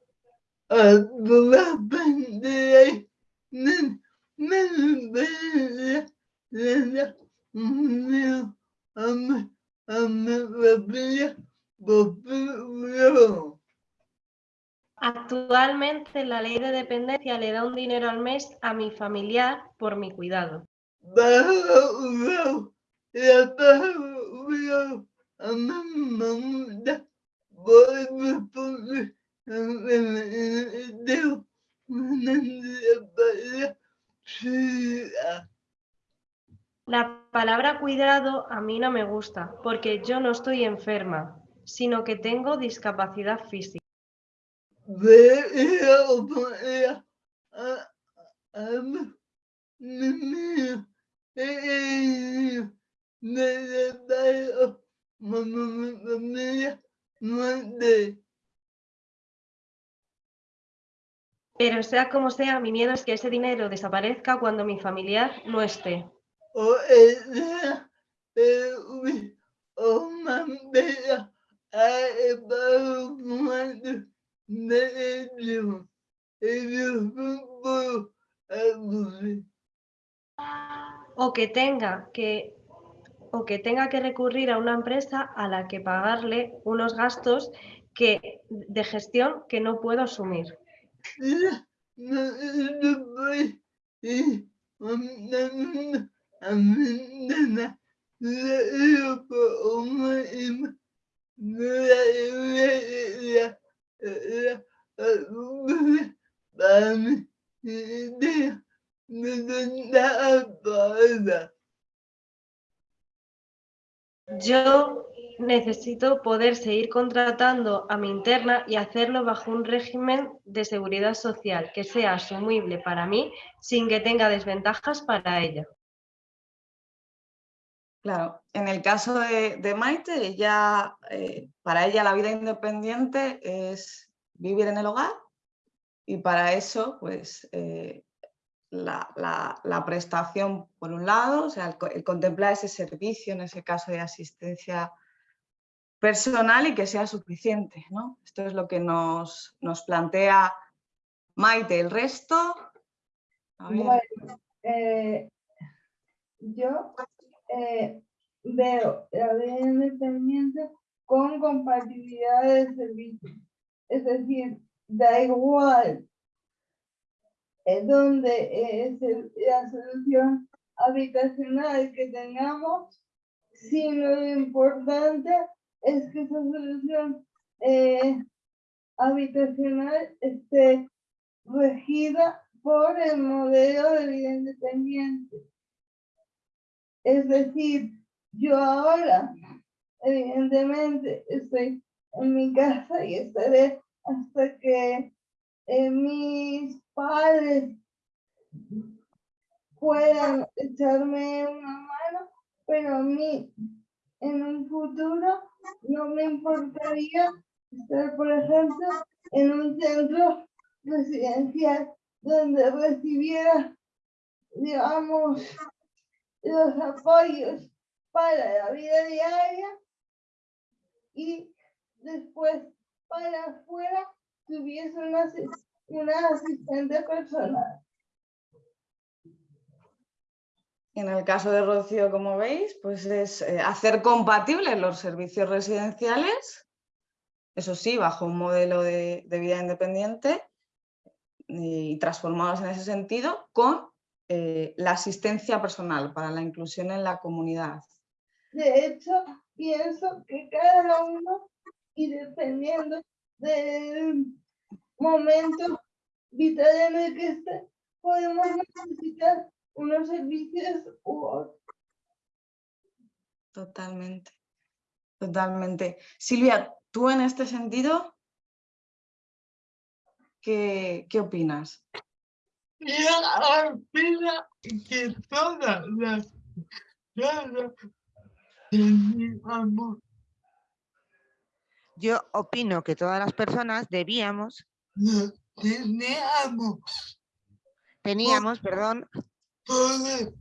Actualmente la ley de dependencia le da un dinero al mes a mi familiar por mi cuidado. La palabra cuidado a mí no me gusta porque yo no estoy enferma, sino que tengo discapacidad física. a mi mamá familia de Pero sea como sea, mi miedo es que ese dinero desaparezca cuando mi familiar no esté. o ella o aburrir O que tenga que o que tenga que recurrir a una empresa a la que pagarle unos gastos que, de gestión que no puedo asumir. Yo necesito poder seguir contratando a mi interna y hacerlo bajo un régimen de seguridad social que sea asumible para mí sin que tenga desventajas para ella. Claro, en el caso de, Maite, ella, eh, para ella la vida independiente es vivir en el hogar y para eso pues eh, la, la- prestación por un lado, o sea, el, el contemplar ese servicio, en ese caso de asistencia personal y que sea suficiente. ¿no? Esto es lo que nos, nos plantea Maite. El resto... eh, yo eh, veo la vida independiente con compatibilidad de servicio. Es decir, da igual en donde es la solución habitacional que tengamos, sino lo importante es que esa solución eh, habitacional esté regida por el modelo de vida independiente. Es decir, yo ahora, evidentemente, estoy en mi casa y estaré hasta que mis padres puedan echarme una mano, pero a mí en un futuro no me importaría estar, por ejemplo, en un centro residencial donde recibiera, digamos, los apoyos para la vida diaria y después para afuera tuviese una, una asistente personal. En el caso de Rocío, como veis, pues es eh, hacer compatibles los servicios residenciales, eso sí, bajo un modelo de, de vida independiente y transformados en ese sentido, con eh, la asistencia personal para la inclusión en la comunidad. De hecho, pienso que cada uno, y dependiendo del momento vital en el que esté, podemos necesitar unos servicios u otros. Totalmente, totalmente. Silvia, tú en este sentido, ¿qué, qué opinas? Yo opino que todas las personas teníamos, Yo opino que todas las personas debíamos, no teníamos teníamos, perdón, poder.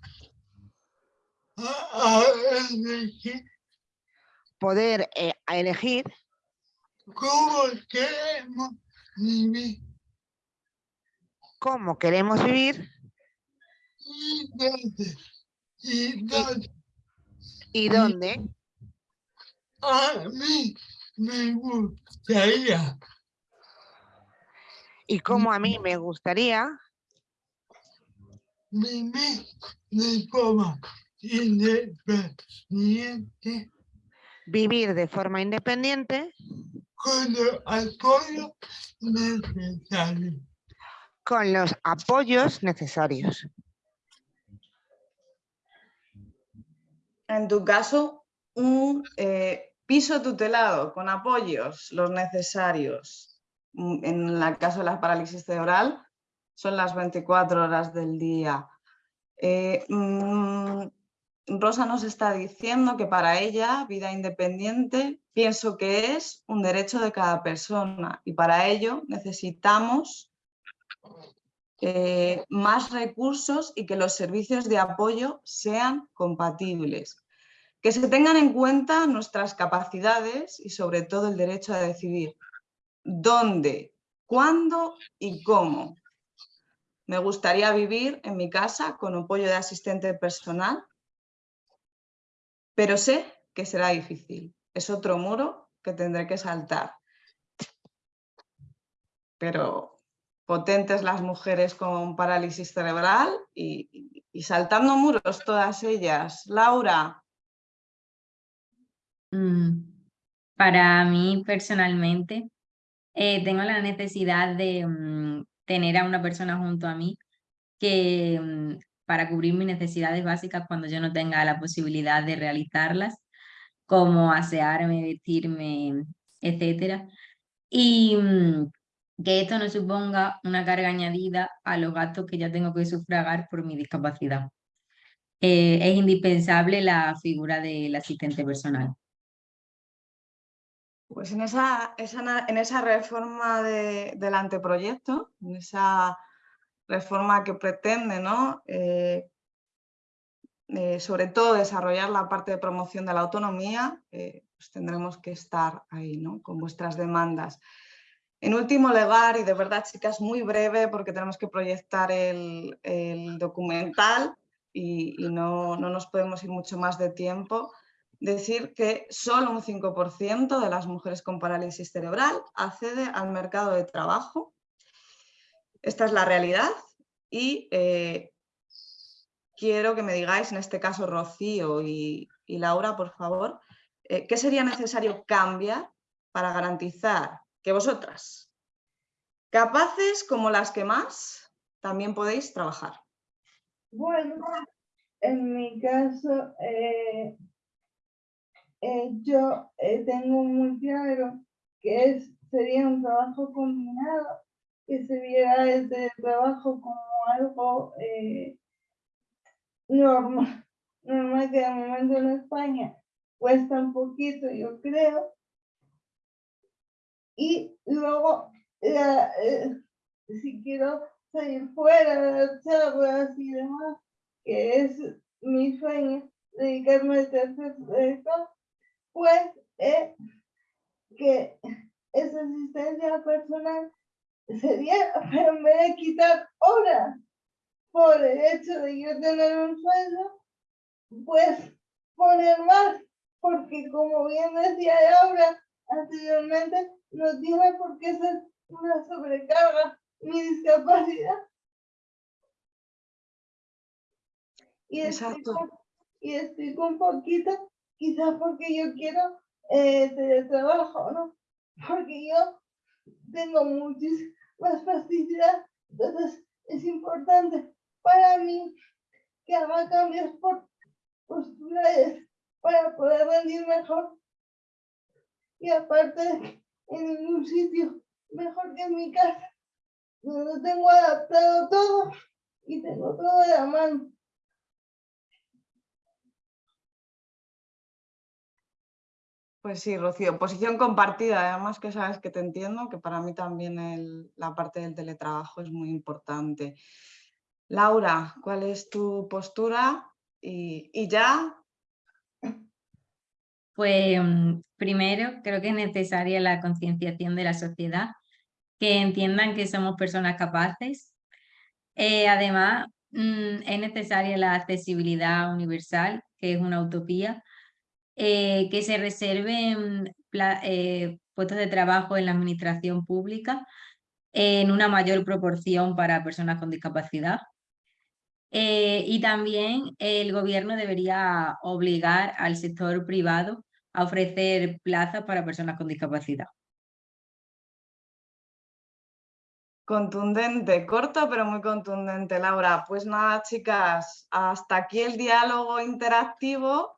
A, a elegir poder eh, a elegir. cómo queremos vivir. Cómo queremos vivir. Y dónde, y dónde y dónde a mí me gustaría y cómo a mí me gustaría vivir de forma independiente vivir de forma independiente con el apoyo necesario. con los apoyos necesarios. En tu caso, un eh, piso tutelado con apoyos, los necesarios, en el caso de la parálisis cerebral, son las 24 horas del día. Eh, mm, Rosa nos está diciendo que para ella, vida independiente, pienso que es un derecho de cada persona y para ello necesitamos eh, más recursos y que los servicios de apoyo sean compatibles. Que se tengan en cuenta nuestras capacidades y sobre todo el derecho a decidir dónde, cuándo y cómo. Me gustaría vivir en mi casa con apoyo de asistente personal, pero sé que será difícil. Es otro muro que tendré que saltar. Pero potentes las mujeres con parálisis cerebral y, saltando muros todas ellas. Laura. Mm, para mí personalmente, eh, tengo la necesidad de mm, tener a una persona junto a mí que mm, para cubrir mis necesidades básicas cuando yo no tenga la posibilidad de realizarlas, como asearme, vestirme, etcétera. Y que esto no suponga una carga añadida a los gastos que ya tengo que sufragar por mi discapacidad. Eh, es indispensable la figura del asistente personal. Pues en esa, en esa reforma del anteproyecto, en esa reforma que pretende, ¿no? Eh, eh, sobre todo desarrollar la parte de promoción de la autonomía, pues tendremos que estar ahí ¿no? con vuestras demandas. En último lugar, y de verdad chicas, muy breve porque tenemos que proyectar el, documental y, no, nos podemos ir mucho más de tiempo, decir que solo un 5% de las mujeres con parálisis cerebral accede al mercado de trabajo. Esta es la realidad y eh, quiero que me digáis, en este caso Rocío y, Laura, por favor, eh, ¿qué sería necesario cambiar para garantizar que vosotras, capaces como las que más, también podéis trabajar. Bueno, en mi caso, eh, eh, yo eh, tengo muy claro que sería un trabajo combinado, que se viera este trabajo como algo normal, normal que de momento en España cuesta un poquito, yo creo, y luego, eh, si quiero salir fuera de las charlas y demás, que es mi sueño, dedicarme a tercer sector, pues eh, que esa asistencia personal sería, pero en vez de quitar horas por el hecho de yo tener un sueldo, pues poner más, porque como bien decía Laura anteriormente, no tiene por qué ser una sobrecarga ni discapacidad. Y explico, y explico un poquito, quizás porque yo quiero eh, teletrabajo, ¿no? Porque yo tengo muchísimas facilidad, entonces es importante para mí que haga cambios por posturales para poder rendir mejor. Y aparte en ningún sitio mejor que en mi casa, donde tengo adaptado todo y tengo todo de la mano. Pues sí, Rocío, posición compartida, además que sabes que te entiendo, que para mí también la parte del teletrabajo es muy importante. Laura, ¿cuál es tu postura? Y, y ya pues mm, primero creo que es necesaria la concienciación de la sociedad, que entiendan que somos personas capaces. Eh, además, mm, es necesaria la accesibilidad universal, que es una utopía, eh, que se reserven eh, puestos de trabajo en la administración pública en una mayor proporción para personas con discapacidad. y también el gobierno debería obligar al sector privado a ofrecer plazas para personas con discapacidad. Contundente, corto pero muy contundente, Laura. Pues nada, chicas, hasta aquí el diálogo interactivo.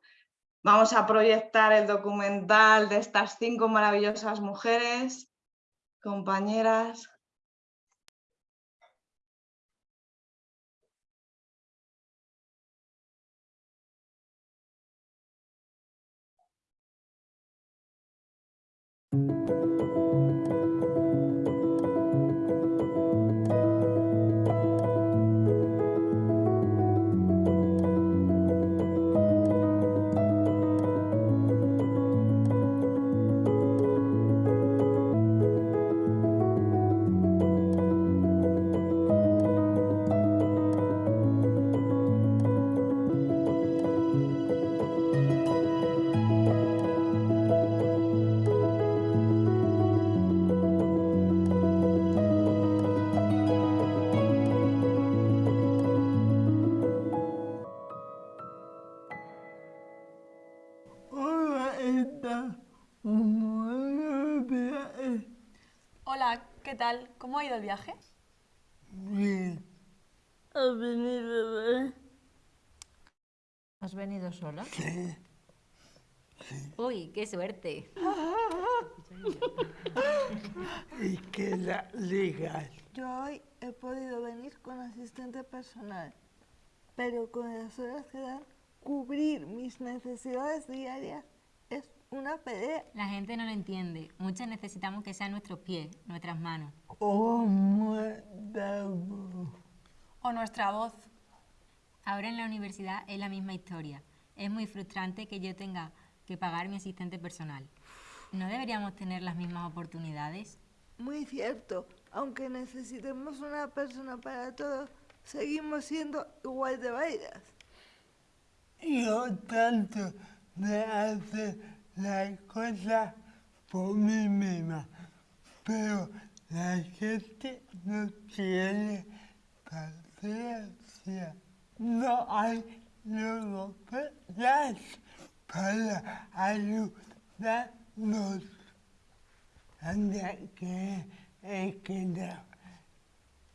Vamos a proyectar el documental de estas cinco maravillosas mujeres. compañeras. ¿Cómo ha ido el viaje? Bien. Ha venido de... ¿Has venido sola? Sí. Uy, qué suerte. Y que la legal. Yo hoy he podido venir con asistente personal, pero con las horas que dan, cubrir mis necesidades diarias es una pelea. La gente no lo entiende. Muchas necesitamos que sean nuestros pies, nuestras manos. Oh. ¿O nuestra voz? Ahora en la universidad es la misma historia. Es muy frustrante que yo tenga que pagar mi asistente personal. ¿No deberíamos tener las mismas oportunidades? Muy cierto, aunque necesitemos una persona para todo, seguimos siendo igual de válidas. Yo tanto de hacer las cosas por mí misma, pero la gente no tiene paciencia. No hay logopedas para ayudarnos. Anda que no.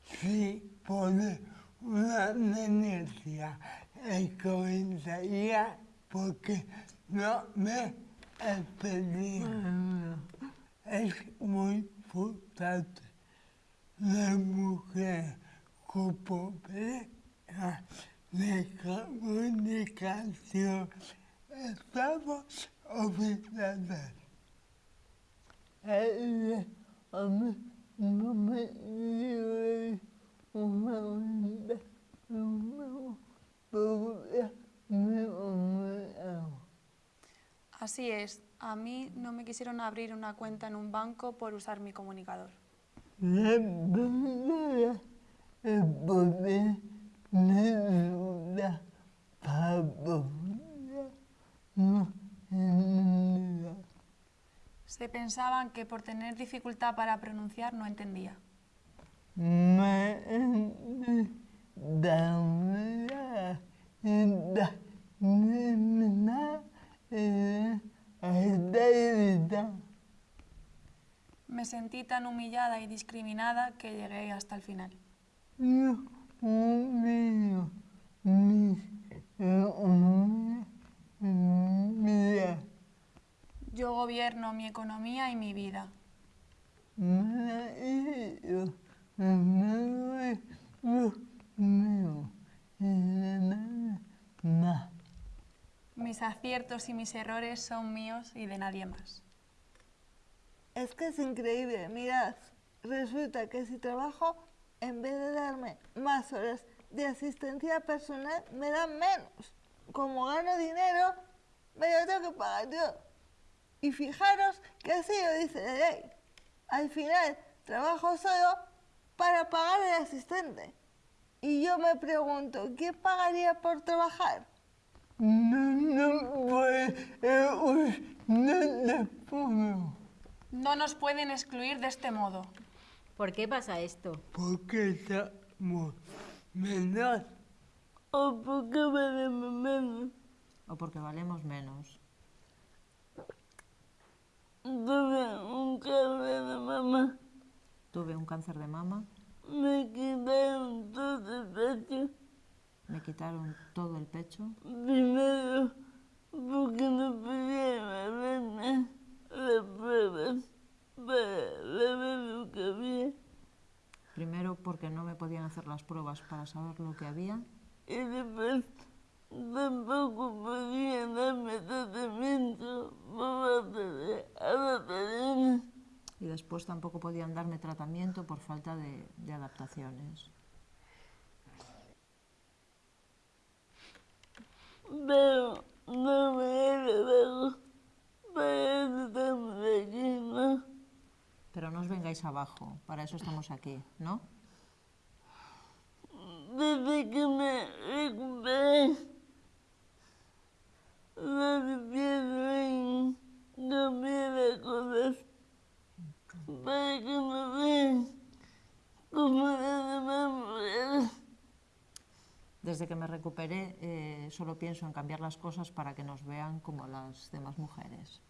Si pone una denuncia en comisaría porque no me pedí. Es muy frustrante. La con problemas de comunicación estamos obligadas. Eh, a mí no me a mí no me quisieron abrir una cuenta en un banco por usar mi comunicador. Se pensaban que por tener dificultad para pronunciar no entendía. Me sentí tan humillada y discriminada que llegué hasta el final. Yo gobierno mi economía y mi vida. Mis aciertos y mis errores son míos y de nadie más. Es que es increíble, mirad, resulta que si trabajo, en vez de darme más horas de asistencia personal, me dan menos. Como gano dinero, me lo tengo que pagar yo. Y fijaros que así lo dice la ley. Al final, trabajo solo para pagar al asistente. Y yo me pregunto, ¿quién pagaría por trabajar? No, no, no, no puedo. No nos pueden excluir de este modo. ¿Por qué pasa esto? Porque estamos menos. O porque valemos menos. ¿O porque valemos menos? Tuve un cáncer de mamá. Tuve un cáncer de mama, Me quitaron todo el pecho. ¿Le quitaron todo el pecho? Primero, porque no podía hacerme las pruebas para saber lo que había. Primero, porque no me podían hacer las pruebas para saber lo que había. Y después, tampoco podían darme tratamiento por Y después tampoco podían darme tratamiento por falta de, de adaptaciones. Pero no me he dado para eso estamos. Pero no os vengáis abajo, para eso estamos aquí, ¿no? Desde que me recuperé, no empiezo en cambiar las cosas para que me vean como las demás mujeres. Desde que me recuperé, eh, solo pienso en cambiar las cosas para que nos vean como las demás mujeres.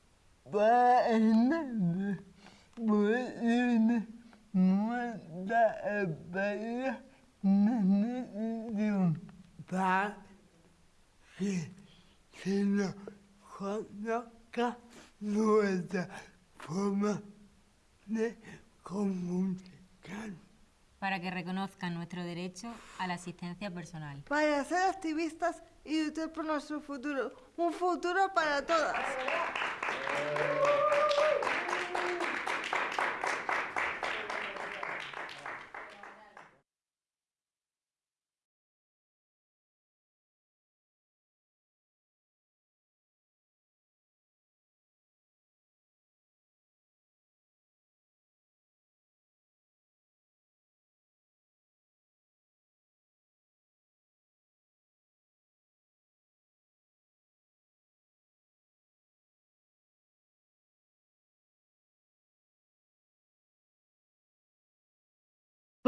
Para que reconozcan nuestro derecho a la asistencia personal. Para ser activistas y luchar por nuestro futuro. Un futuro para todas.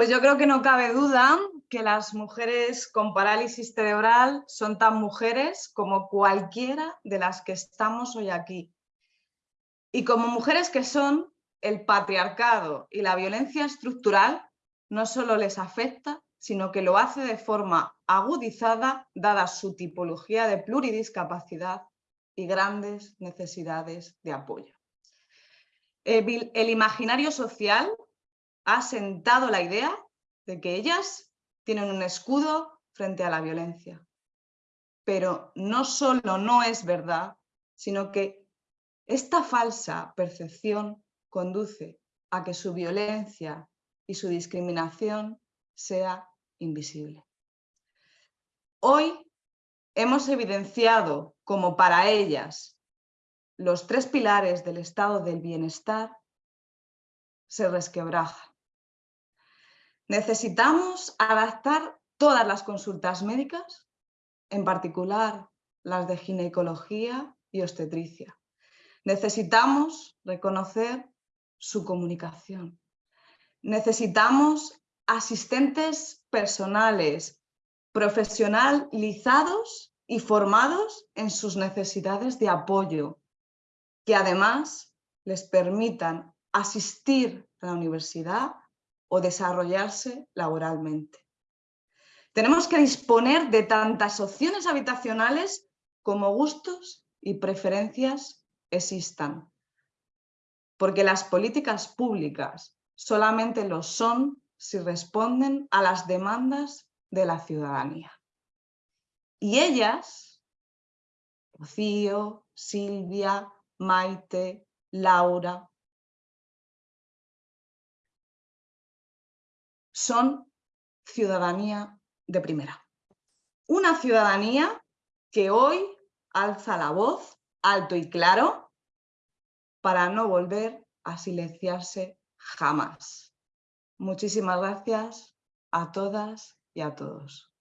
Pues yo creo que no cabe duda que las mujeres con parálisis cerebral son tan mujeres como cualquiera de las que estamos hoy aquí. Y como mujeres que son, el patriarcado y la violencia estructural no solo les afecta, sino que lo hace de forma agudizada, dada su tipología de pluridiscapacidad y grandes necesidades de apoyo. El, imaginario social ha sentado la idea de que ellas tienen un escudo frente a la violencia. Pero no solo no es verdad, sino que esta falsa percepción conduce a que su violencia y su discriminación sea invisible. Hoy hemos evidenciado como para ellas los tres pilares del estado del bienestar se resquebrajan. Necesitamos adaptar todas las consultas médicas, en particular las de ginecología y obstetricia. Necesitamos reconocer su comunicación. Necesitamos asistentes personales, profesionalizados y formados en sus necesidades de apoyo, que además les permitan asistir a la universidad o desarrollarse laboralmente. Tenemos que disponer de tantas opciones habitacionales como gustos y preferencias existan, porque las políticas públicas solamente lo son si responden a las demandas de la ciudadanía. Y ellas, Rocío, Silvia, Maite, Laura, son ciudadanía de primera. Una ciudadanía que hoy alza la voz alto y claro para no volver a silenciarse jamás. Muchísimas gracias a todas y a todos.